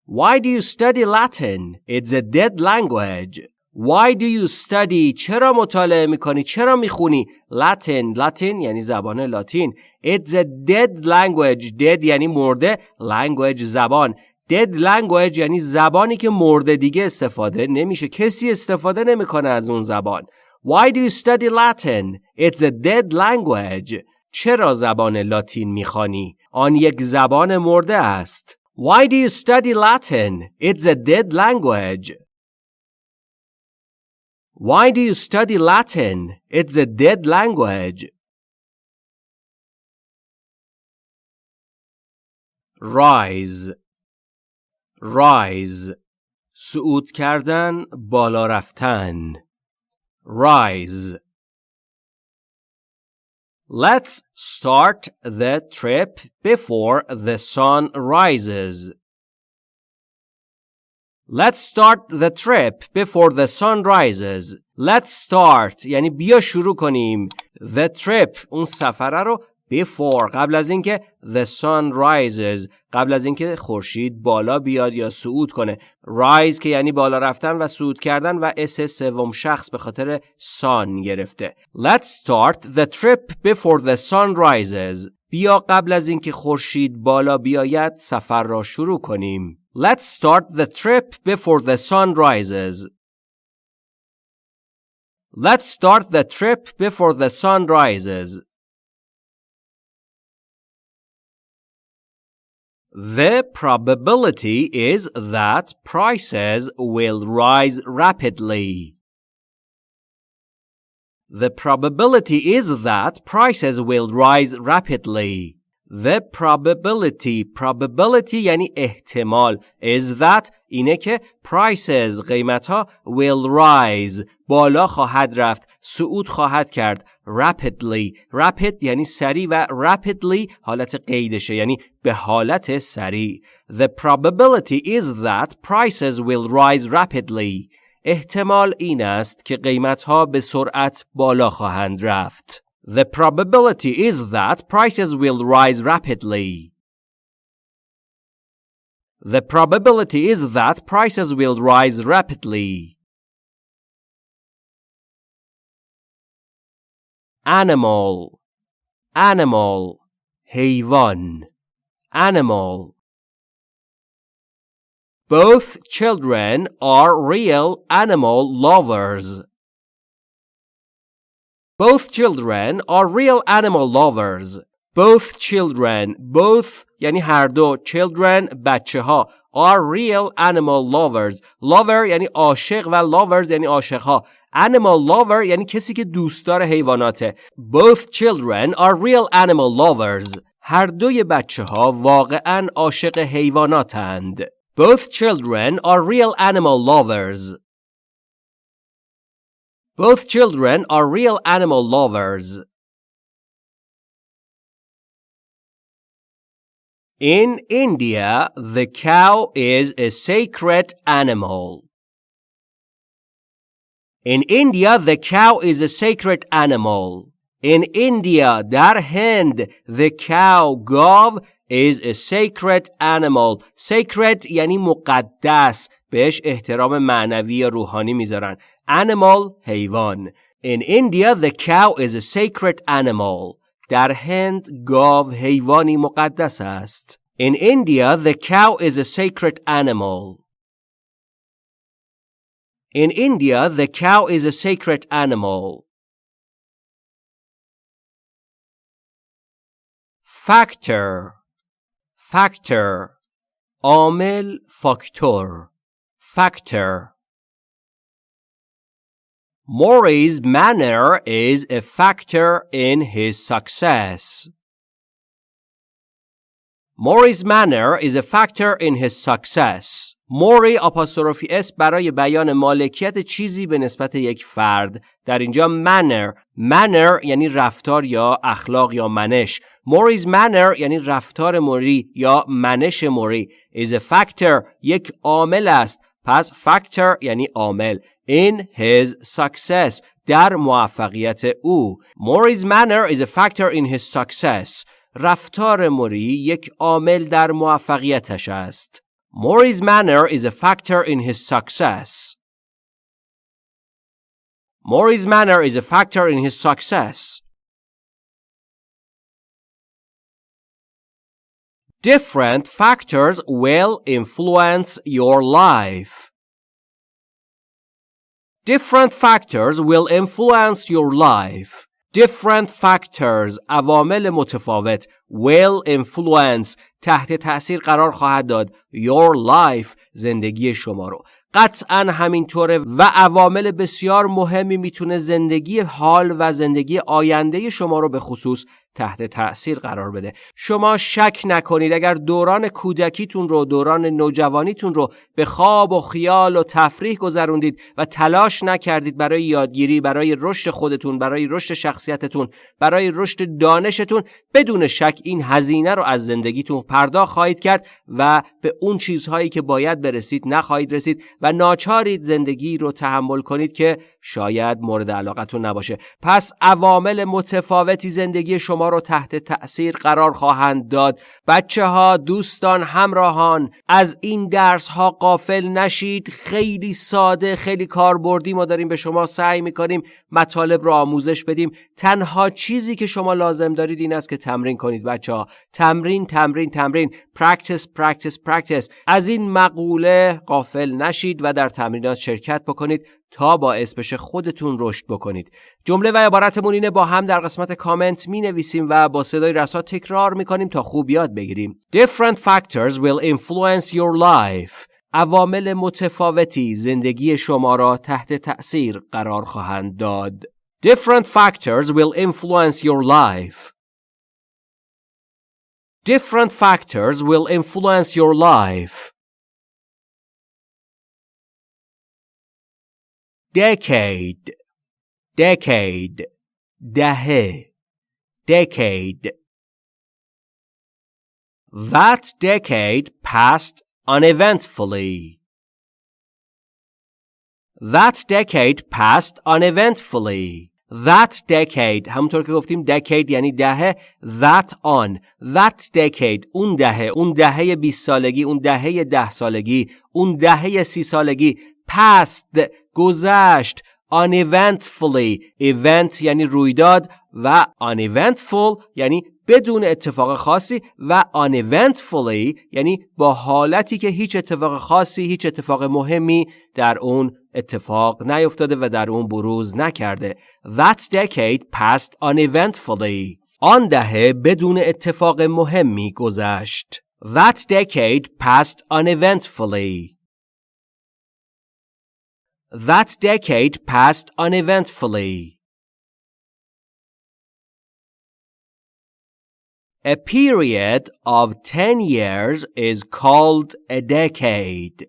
Why do you study Latin? It's a dead language. Why do you study? چرا مطالعه می‌کنی؟ چرا می‌خونی؟ Latin. Latin یعنی زبان لاتین. It's a dead language. Dead یعنی مرده. Language زبان. Dead language یعنی زبانی که مرده دیگه استفاده نمیشه. کسی استفاده نمی‌کنه از اون زبان. Why do you study Latin? It's a dead language. چرا زبان لاتین می‌خوانی؟ آن یک زبان مرده است. Why do you study Latin? It's a dead language. Why do you study Latin? It's a dead language. Rise Rise صعود کردن بالا رفتن rise. Let's start the trip before the sun rises. Let's start the trip before the sun rises. Let's start یعنی بیا شروع کنیم. The trip اون سفره رو before. قبل از اینکه the sun rises قبل از اینکه خورشید بالا بیاد یا صعود کنه. rise که یعنی بالا رفتن و صعود کردن و اس سوم شخص به خاطر sun گرفته. Let's start the trip before the sun rises. بیا قبل از اینکه خورشید بالا بیاید سفر را شروع کنیم. Let's start the trip before the sun rises. Let's start the trip before the sun rises. The probability is that prices will rise rapidly. The probability is that prices will rise rapidly. The probability probability یعنی احتمال is that اینه که prices قیمت ها will rise بالا خواهد رفت صعود خواهد کرد rapidly rapid یعنی سریع و rapidly حالت قیدشه یعنی به حالت سریع The probability is that prices will rise rapidly احتمال این است که قیمت ها به سرعت بالا خواهند رفت The probability is that prices will rise rapidly. The probability is that prices will rise rapidly. Animal Animal حیوان Animal Both children are real animal lovers. Both children are real animal lovers. Both children, both یعنی هر دو children بچه ها are real animal lovers. Lover یعنی عاشق و lovers یعنی عاشق ها. Animal lover یعنی کسی که دوستدار حیواناته. Both children are real animal lovers. هر دوی بچه ها واقعا عاشق حیواناتند. Both children are real animal lovers. Both children are real animal lovers. In India, the cow is a sacred animal. In India, the cow is a sacred animal. In India, در هند, the cow, گاو, is a sacred animal. Sacred یعنی مقدس. بهش احترام معنوی یا روحانی میذارن. Animal حیوان In India the cow is a sacred animal در هند گاو حیوانی مقدس است In India the cow is a sacred animal In India the cow is a sacred animal Factor Factor عامل فاکتور Factor Maury's manner is a factor in his success. Maury's manner is a factor in his success. موری آپاستروفی اس برای بیان مالکیت چیزی به نسبت یک فرد. در اینجا manner. Manner یعنی رفتار یا اخلاق یا منش. موریز manner یعنی رفتار موری یا منش موری. Is a factor. یک عامل است. پس factor یعنی عامل in his success در موفقیت او موریز manner is a factor in his success رفتار موری یک عامل در موفقیتش است موریز manner is a factor in his success Maury's manner is a factor in his success. Different factors will influence your life. Different factors will influence your life. Different factors عوامل متفاوت will influence تحت تأثیر قرار خواهد داد your life زندگی شما رو قطعا همینطوره و عوامل بسیار مهمی میتونه زندگی حال و زندگی آینده شما رو به خصوص تحت تأثیر قرار بده. شما شک نکنید اگر دوران کودکیتون رو دوران نوجوانیتون رو به خواب و خیال و تفریح گذروندید و تلاش نکردید برای یادگیری برای رشد خودتون برای رشد شخصیتتون برای رشد دانشتون بدون شک این هزینه رو از زندگیتون پرداخت خواهید کرد و به اون چیزهایی که باید برسید نخواهید رسید و ناچارید زندگی رو تحمل کنید که شاید مورد علاقتون نباشه. پس عوامل متفاوتی زندگی شما رو تحت تأثیر قرار خواهند داد. بچه ها دوستان همراهان از این درس ها قافل نشید. خیلی ساده خیلی کاربردی ما داریم به شما سعی می‌کنیم مطالب رو آموزش بدیم. تنها چیزی که شما لازم دارید این است که تمرین کنید بچه ها تمرین تمرین تمرین. Practice practice practice. از این مقوله قافل نشید و در تمرینات شرکت بکنید. تا باعث بشه خودتون رشد بکنید. جمله و عبارتمون اینه با هم در قسمت کامنت می نویسیم و با صدای رسا تکرار می کنیم تا خوب یاد بگیریم. Different factors will influence your life. عوامل متفاوتی زندگی شما را تحت تأثیر قرار خواهند داد. Different factors will influence your life. Different factors will influence your life. Decade decade دهه decade That decade passed uneventfully. That decade passed uneventfully. That decade همونطور که گفتیم decade یعنی دهه that on that decade اون دهه اون دهه 20 سالگی اون دهه ده سالگی اون دهه سی سالگی passed گذشت. Uneventfully. Event یعنی رویداد و uneventful یعنی بدون اتفاق خاصی و uneventfully یعنی با حالتی که هیچ اتفاق خاصی هیچ اتفاق مهمی در اون اتفاق نیفتاده و در اون بروز نکرده. That decade passed uneventfully. آن دهه بدون اتفاق مهمی گذشت. That decade passed uneventfully. That decade passed uneventfully A period of 10 years is called a decade.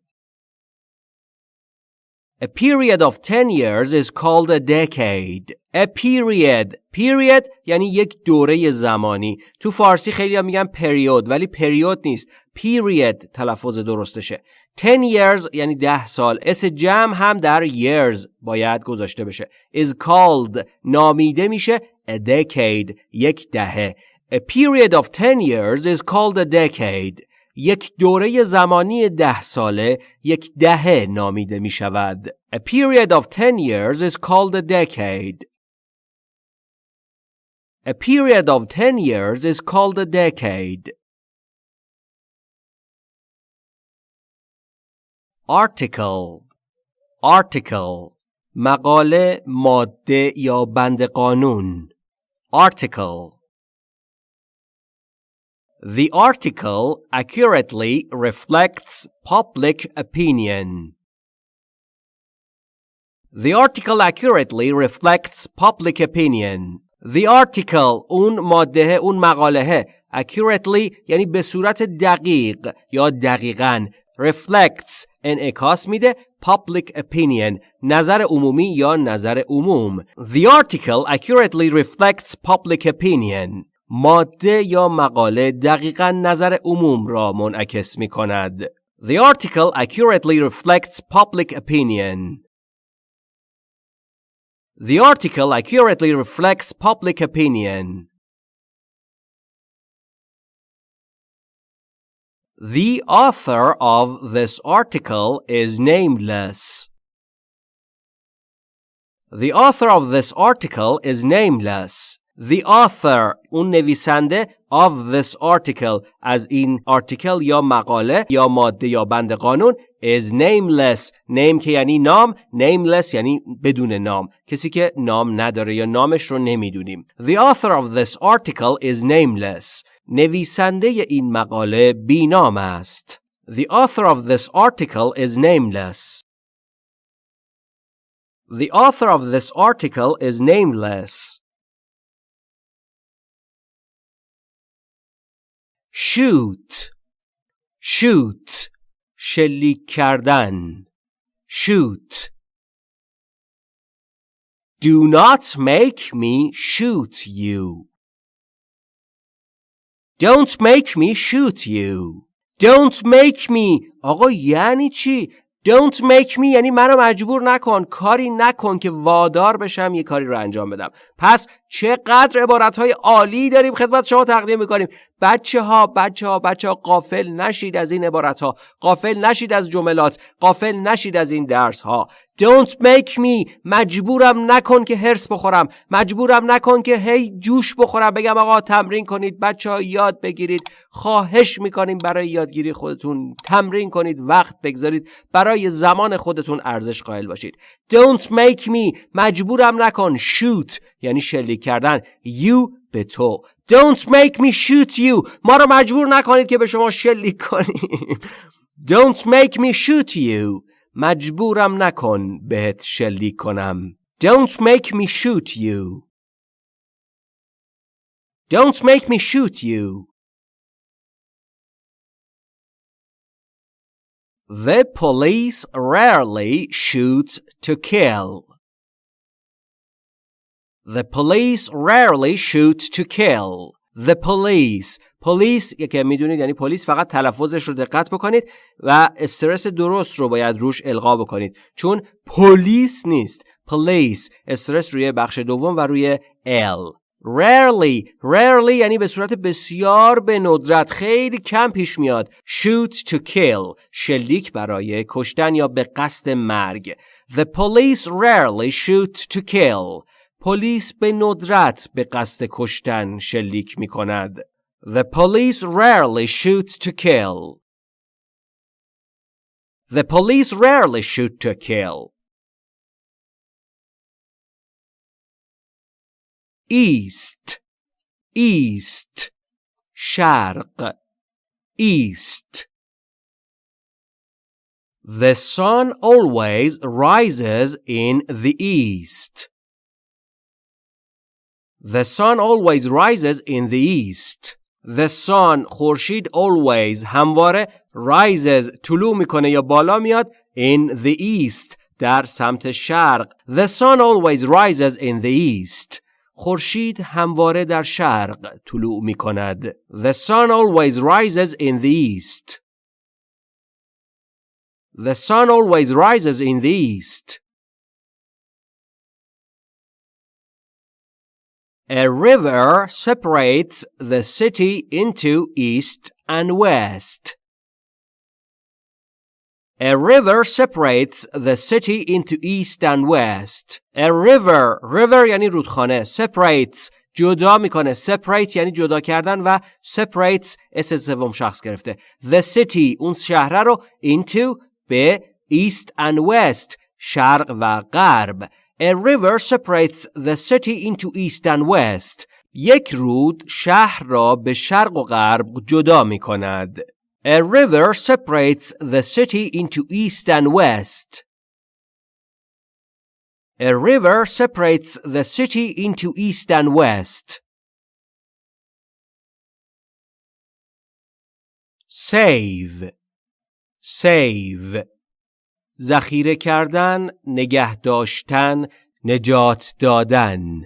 A period of 10 years is called a decade. A period period یعنی یک دوره زمانی تو فارسی خیلی هم میگن پریود ولی پریود نیست period تلفظ درستشه 10 years یعنی 10 سال اس جمع هم در years باید گذاشته بشه is called نامیده میشه a decade یک دهه A period of 10 years is called a decade. یک دوره زمانی ده ساله یک دهه نامیده می شود. A period of 10 years is called a decade. A period of 10 years is called a decade. Article Article مقاله ماده یا بند قانون Article The article accurately reflects public opinion. The article accurately reflects public opinion. The article اون ماده اون مقاله accurately یعنی به صورت دقیق یا دقیقا reflects انعکاس میده public opinion نظر عمومی یا نظر عموم The article accurately reflects public opinion ماده یا مقاله دقیقا نظر عموم را منعکس می کند. The article accurately reflects public opinion. The article accurately reflects public opinion. The author of this article is nameless. The author of this article is nameless. The author اون نویسنده of this article از این article یا مقاله یا ماده یا بند قانون is nameless name که یعنی نام nameless یعنی بدون نام کسی که نام نداره یا نامش رو نمیدونیم The author of this article is nameless نویسنده این مقاله بینام است The author of this article is nameless The author of this article is nameless shoot shoot شلیک کردن shoot do not make me shoot you Don't make me shoot you. Don't make me. آقا یعنی چی؟ Don't make me یعنی منو مجبور نکن کاری نکن که وادار بشم یه کاری رو انجام بدم پس چقدر عبارت های عالی داریم خدمت شما تقدیم می‌کنیم بچه ها بچه ها بچه ها قافل نشید از این عبارت ها قافل نشید از جملات قافل نشید از این درس ها Don't make me. مجبورم نکن که هرس بخورم. مجبورم نکن که هی جوش بخورم. بگم آقا تمرین کنید. بچه ها یاد بگیرید. خواهش می‌کنیم برای یادگیری خودتون. تمرین کنید. وقت بگذارید. برای زمان خودتون ارزش قائل باشید. Don't make me. مجبورم نکن. Shoot. یعنی شلیک کردن. You به تو. Don't make me shoot you ما رو مجبور نکنید که به شما شلیک کنیم Don't make me shoot you مجبورم نکن بهت شلیک کنم Don't make me shoot you Don't make me shoot you The police rarely shoot to kill. The police rarely shoot to kill. The police. پلیس که می‌دونید یعنی پلیس فقط تلفظش رو دقت بکنید و استرس درست رو باید روش القا بکنید. چون پلیس نیست. پلیس استرس روی بخش دوم و روی ال rarely. Rarely یعنی به صورت بسیار به ندرت خیلی کم پیش میاد. Shoot to kill. شلیک برای کشتن یا به قصد مرگ. The police rarely shoot to kill. پلیس به ندرت به قصد کشتن شلیک می کند The police rarely shoot to kill. The police rarely shoot to kill. East, east, شرق, east. The sun always rises in the east. The sun always rises in the east. The sun خورشید always همواره rises طلوع میکنه یا بالا میاد in the east در سمت شرق The sun always rises in the east خورشید همواره در شرق طلوع می کند. The sun always rises in the east. The sun always rises in the east. A river separates the city into east and west. A river separates the city into east and west. A river, river یعنی رودخانه. Separates, جدا میکنه. Separate یعنی جدا کردن و separates اس سوم شخص گرفته. The city, اون شهره رو into به east and west, شرق و غرب. A river separates the city into east and west. یک رود شهر را به شرق و غرب جدا می کند. A river separates the city into east and west. A river separates the city into east and west. Save Save ذخیره کردن، نگه داشتن، نجات دادن.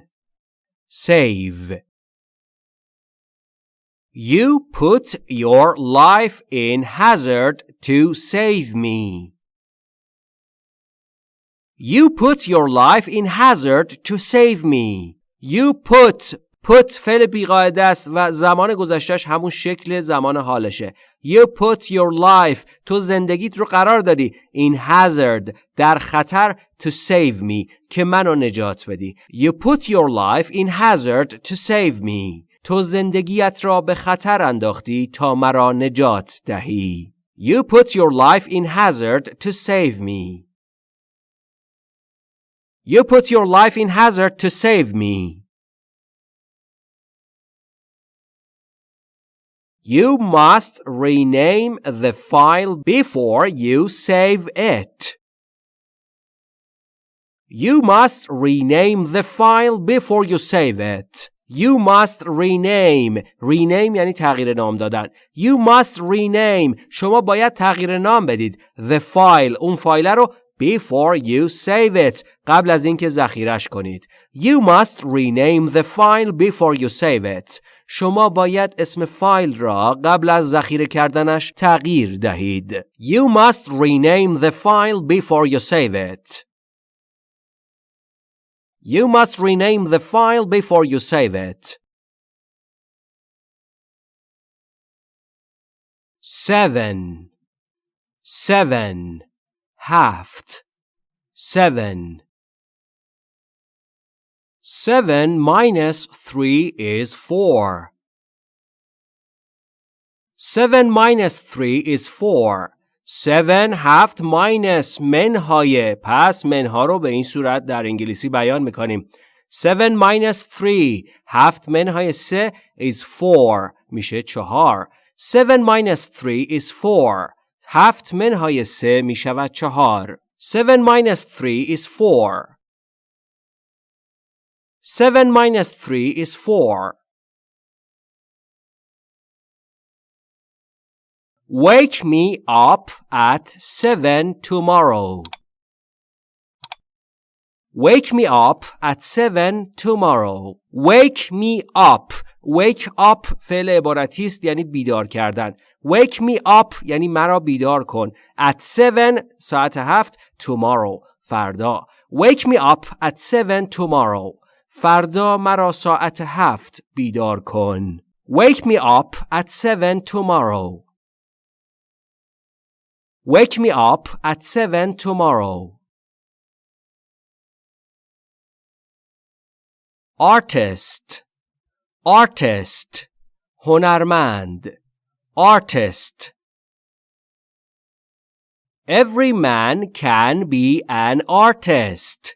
Save. You put your life in hazard to save me. You put your life in hazard to save me. You put put فعل بیقاعده است و زمان گذشتش همون شکل زمان حالشه. You put your life تو زندگیت رو قرار دادی in hazard در خطر to save me که منو نجات بدی. You put your life in hazard to save me. تو زندگیت را به خطر انداختی تا مرا نجات دهی. You put your life in hazard to save me. You put your life in hazard to save me. You must rename the file before you save it. You must rename the file before you save it. You must rename rename یعنی تغییر نام دادن You must rename شما باید تغییر نام بدید The file اون فایل رو before you save it قبل از اینکه ذخیرش کنید You must rename the file before you save it شما باید اسم فایل را قبل از ذخیره کردنش تغییر دهید. You must rename the file before you save it. You must rename the file before you save it. Seven, seven, هفت, seven. Seven minus three is four. Seven minus three is four. Seven هفت minus منهای پس منها رو به این صورت در انگلیسی بیان میکنیم. Seven minus three هفت منهای سه is four میشه چهار. Seven minus three is four. هفت منهای سه می شود چهار. Seven minus three is four. Seven minus three is four. Wake me up at seven tomorrow. Wake me up at seven tomorrow. Wake me up. Wake up فعل عبارتی است یعنی بیدار کردن. Wake me up یعنی مرا بیدار کن. At seven ساعت هفت tomorrow فردا. Wake me up at seven tomorrow. فردا مرا ساعت هفت بیدار کن. Wake me up at seven tomorrow. Wake me up at seven tomorrow. artist artist هنرمند artist Every man can be an artist.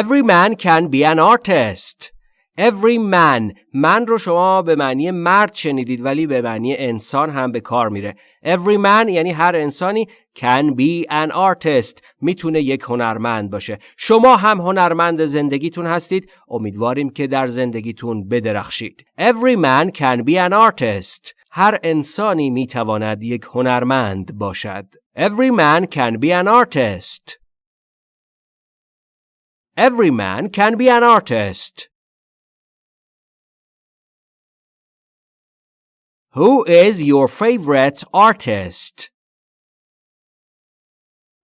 Every man can be an artist. Every man. من رو شما به معنی مرد شنیدید ولی به معنی انسان هم به کار میره. Every man یعنی هر انسانی can be an artist. می‌تونه یک هنرمند باشه. شما هم هنرمند زندگیتون هستید. امیدواریم که در زندگیتون بدرخشید. Every man can be an artist. هر انسانی می‌تواند یک هنرمند باشد. Every man can be an artist. Every man can be an artist Who is your favorite artist?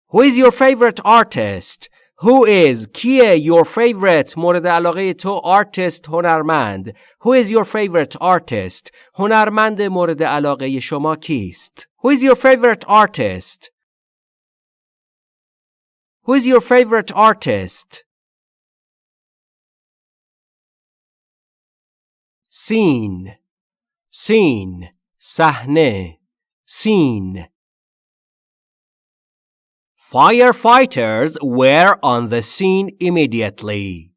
Who is your favorite artist? Who is کیه your favorite مورد علاقه تو artist هنرمند Who is your favorite artist هنرمند مورد علاقه شما کیست Who is your favorite artist Who is your favorite artist Scene scene صحنه scene Firefighters were on the scene immediately.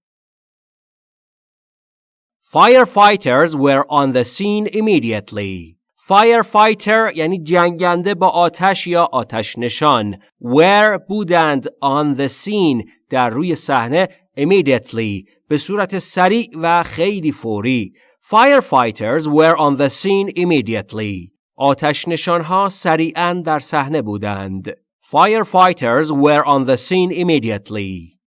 Firefighters were on the scene immediately. Firefighter یعنی جنگنده با آتش یا آتش نشان. Were بودند on the scene در روی صحنه immediately به صورت سریع و خیلی فوری. Firefighters were on the scene immediately. آتش نشانها سریعا در صحنه بودند. Firefighters were on the scene immediately.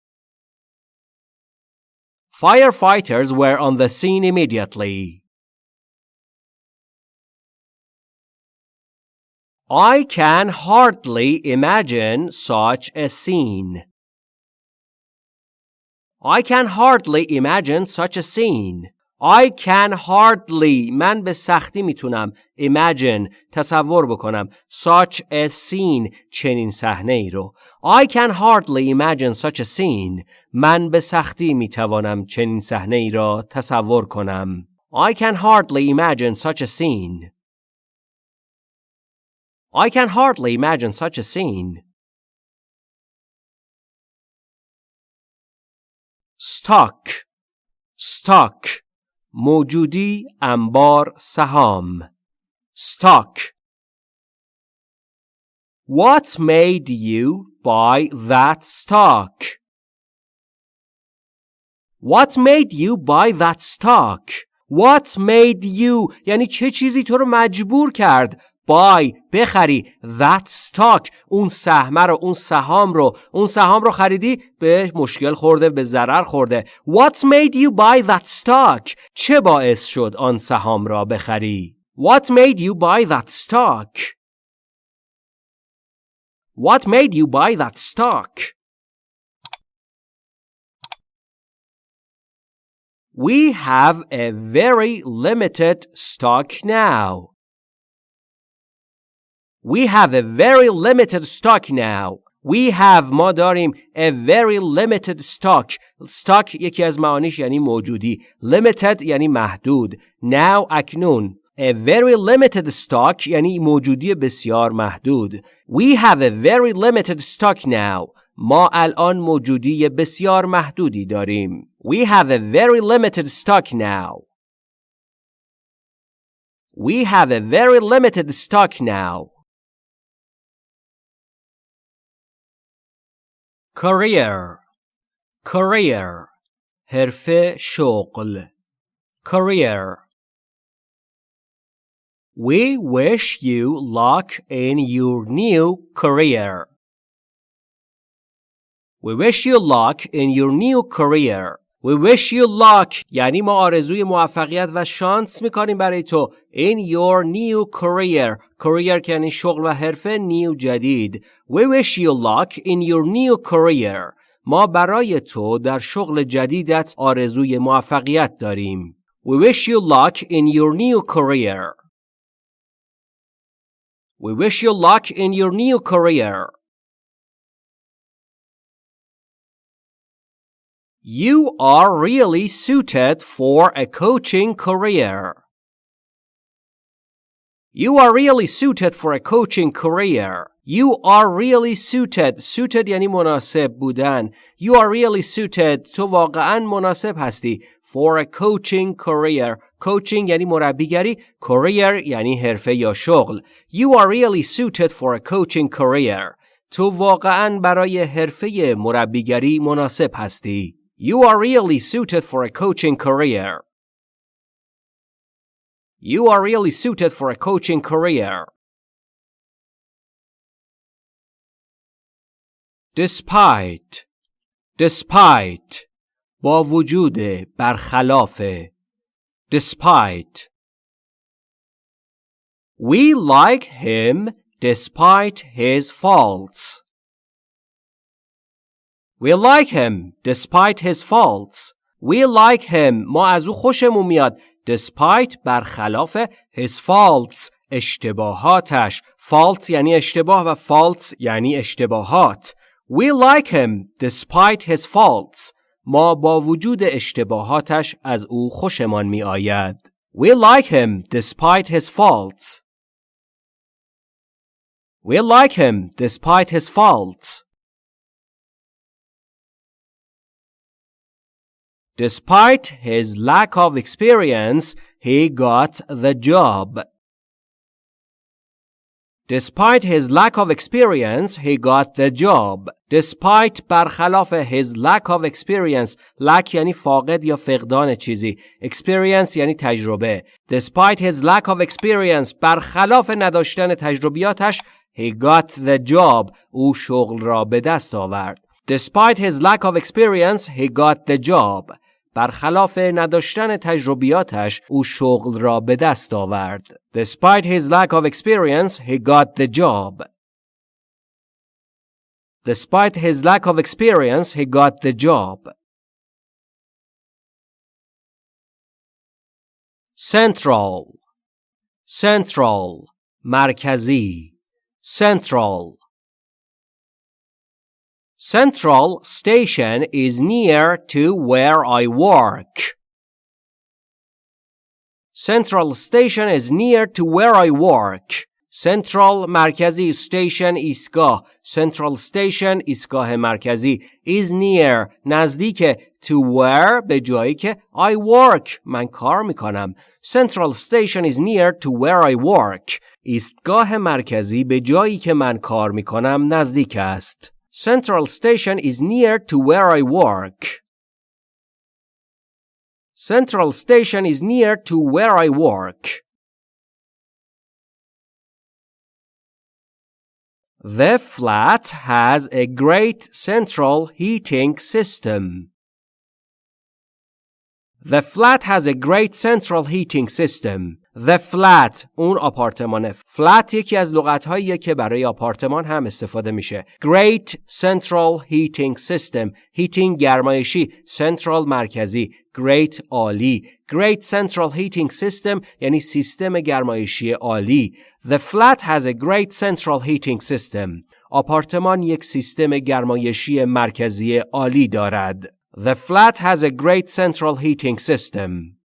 Firefighters were on the scene immediately. I can hardly imagine such a scene. I can hardly imagine such a scene. I can hardly من به سختی می‌تونم imagine تصور بکنم such a scene چنین صحنه ای رو I can hardly imagine such a scene من به سختی می‌توانم چنین صحنه ای را تصور کنم I can hardly imagine such a scene I can hardly imagine such a scene stock stock موجودی انبار سهام stock What made you buy that stock? What made you buy that stock? What made you یعنی چه چیزی تو رو مجبور کرد buy بخری that stock اون سهم رو اون سهام رو اون سهام رو خریدی به مشکل خورده به ضرر خورده What made you buy that stock چه باعث شد آن سهام را بخری What made you buy that stock What made you buy that stock We have a very limited stock now. We have a very limited stock now. We have ما داریم a very limited stock. stock یکی از معانیش یعنی موجودی. limited یعنی محدود. now اکنون. A very limited stock یعنی موجودی بسیار محدود. We have a very limited stock now. ما الان موجودی بسیار محدودی داریم. We have a very limited stock now. We have a very limited stock now. career career حرفه شغل career We wish you luck in your new career. We wish you luck in your new career. We wish you luck یعنی ما آرزوی موفقیت و شانس می‌کنیم برای تو in your new career career که یعنی شغل و حرفه new جدید We wish you luck in your new career ما برای تو در شغل جدیدت آرزوی موفقیت داریم We wish you luck in your new career We wish you luck in your new career You are really suited for a coaching career. You are really suited for a coaching career. You are really suited. Suited یعنی مناسب بودن. You are really suited. تو واقعا مناسب هستی. For a coaching career. Coaching یعنی مربیگری. Career یعنی حرفه یا شغل. You are really suited for a coaching career. تو واقعا برای حرفه مربیگری مناسب هستی. You are really suited for a coaching career. You are really suited for a coaching career. Despite Despite با وجود برخلاف Despite We like him despite his faults. We like him despite his faults. We like him ما از او خوشمون میاد despite برخلاف his faults اشتباهاتش fault یعنی اشتباه و faults یعنی اشتباهات We like him despite his faults ما با وجود اشتباهاتش از او خوشمان می آید We like him despite his faults We like him despite his faults Despite his lack of experience, he got the job. Despite his lack of experience, he got the job. Despite برخلاف his lack of experience lack یعنی فاقد یا فقدان چیزی experience یعنی تجربه Despite his lack of experience برخلاف نداشتن تجربیاتش he got the job او شغل را به دست آورد Despite his lack of experience he got the job برخلاف نداشتن تجربیاتش او شغل را به دست آورد. Despite his lack of experience, he got the job. Despite his lack of experience, he got the job. Central Central مرکزی Central Central Station is near to where I work. Central Station is near to where I work. Central مرکزی Station ایستگاه Central Station ایستگاه مرکزی is near نزدیک to where به جایی که I work من کار میکنم Central Station is near to where I work ایستگاه مرکزی به جایی که من کار میکنم نزدیک است Central Station is near to where I work. Central Station is near to where I work. The flat has a great central heating system. The flat has a great central heating system. The flat اون آپارتمانه. flat یکی از لغت که برای آپارتمان هم استفاده میشه. Great central heating system. heating گرمایشی. central مرکزی. great عالی. Great central heating system یعنی سیستم گرمایشی عالی. The flat has a great central heating system. آپارتمان یک سیستم گرمایشی مرکزی عالی دارد. The flat has a great central heating system.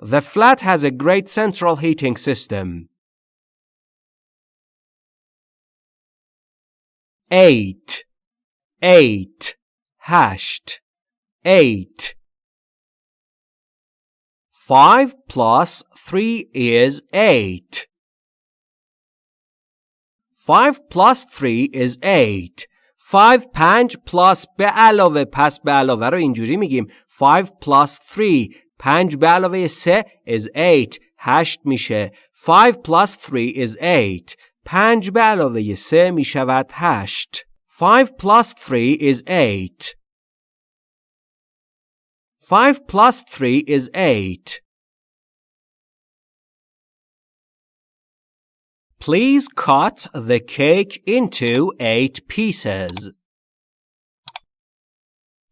The flat has a great central heating system. 8 8 hashed 8 5 plus 3 is 8 5 plus 3 is 8 5 5 plus به علاوه پس به علاوه رو اینجوری میگیم 5 plus 3 5 به علاوه 3 is 8 8 میشه 5 plus 3 is 8 5 به علاوه 3 میشود 8 5 plus 3 is 8 5 plus 3 is 8 Please cut the cake into eight pieces.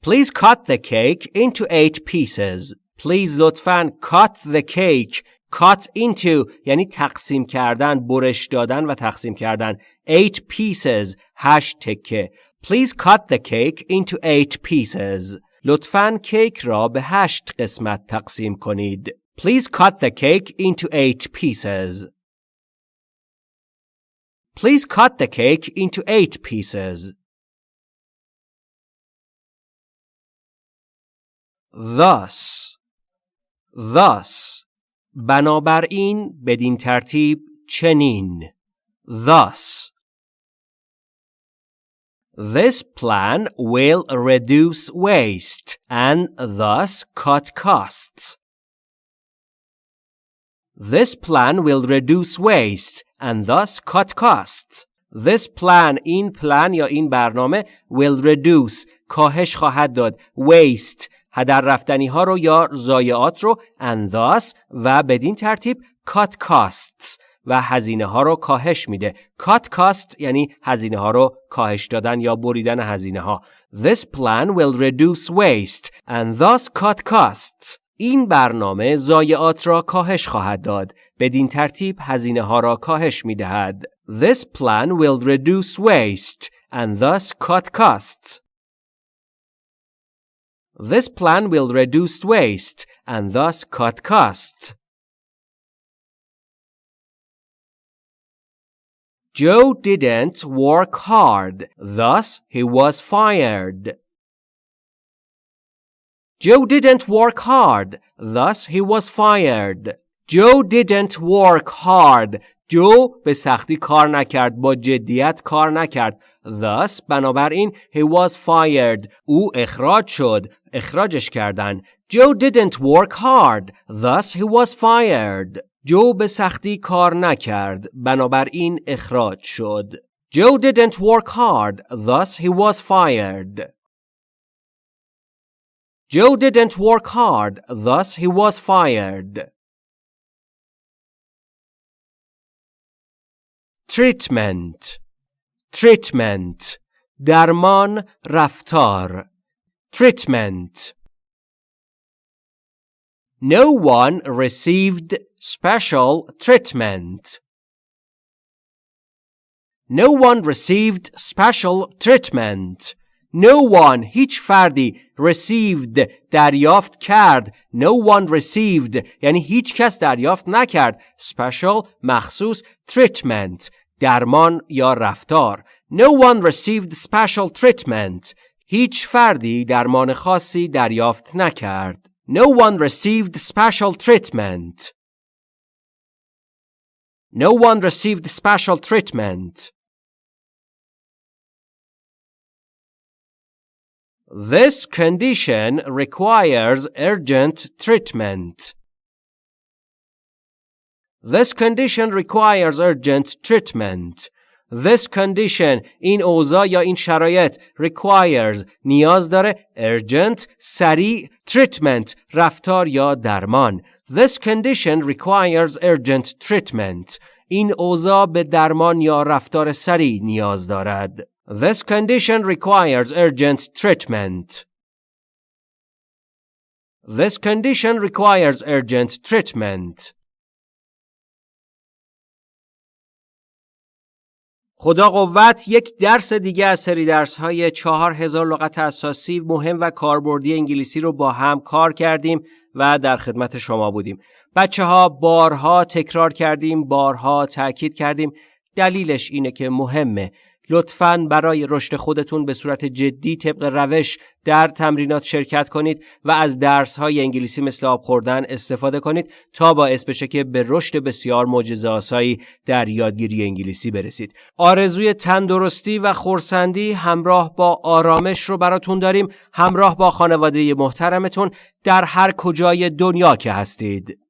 Please cut the cake into eight pieces. Please لطفاً cut the cake cut into یعنی تقسیم کردن برش دادن و تقسیم کردن eight pieces هشت تکه Please cut the cake into eight pieces لطفاً کیک را به هشت قسمت تقسیم کنید Please cut the cake into eight pieces Please cut the cake into eight pieces. Thus Thus بنابراین بدین ترتیب چنین Thus This plan will reduce waste and thus cut costs. This plan will reduce waste and thus cut costs. This plan این plan یا این برنامه will reduce کاهش خواهد داد waste هدر رفتنی ها رو یا ضایعات رو thus و بدین ترتیب cut costs و هزینه ها رو کاهش میده cut cost یعنی هزینه ها رو کاهش دادن یا بریدن هزینه ها This plan will reduce waste and thus cut costs این برنامه ضایعات را کاهش خواهد داد. بدین ترتیب هزینه ها را کاهش می دهد. This plan will reduce waste and thus cut costs. This plan will reduce waste and thus cut costs. Joe didn't work hard, thus he was fired. Joe didn't work hard, thus he was fired. Joe didn't work hard. جو به سختی کار نکرد با جدیت کار نکرد thus بنابراین he was fired او اخراج شد اخراجش کردن Joe didn't work hard thus he was fired جو به سختی کار نکرد بنابراین اخراج شد Joe didn't work hard thus he was fired Joe didn't work hard, thus he was fired. treatment treatment درمان رفتار treatment No one received special treatment. No one received special treatment. No one هیچ فردی received دریافت کرد No one received یعنی هیچ کس دریافت نکرد special مخصوص treatment درمان یا رفتار No one received special treatment هیچ فردی درمان خاصی دریافت نکرد No one received special treatment No one received special treatment This condition requires urgent treatment. This condition requires urgent treatment. This condition این اوضاع یا این شرایط requires نیاز داره urgent سریع treatment رفتار یا درمان This condition requires urgent treatment این اوضاع به درمان یا رفتار سریع نیاز دارد This condition requires urgent treatment This condition requires urgent treatment خدا قوت یک درس دیگه از سری درس های چهار هزار لغت اساسی مهم و کاربردی انگلیسی رو با هم کار کردیم و در خدمت شما بودیم. بچه ها بارها تکرار کردیم، بارها تاکید کردیم. دلیلش اینه که مهمه. لطفاً برای رشد خودتون به صورت جدی طبق روش در تمرینات شرکت کنید و از درس های انگلیسی مثل آب خوردن استفاده کنید تا باعث بشه که به رشد بسیار معجزه آسایی در یادگیری انگلیسی برسید. آرزوی تندرستی و خورسندی همراه با آرامش رو براتون داریم همراه با خانواده محترمتون در هر کجای دنیا که هستید.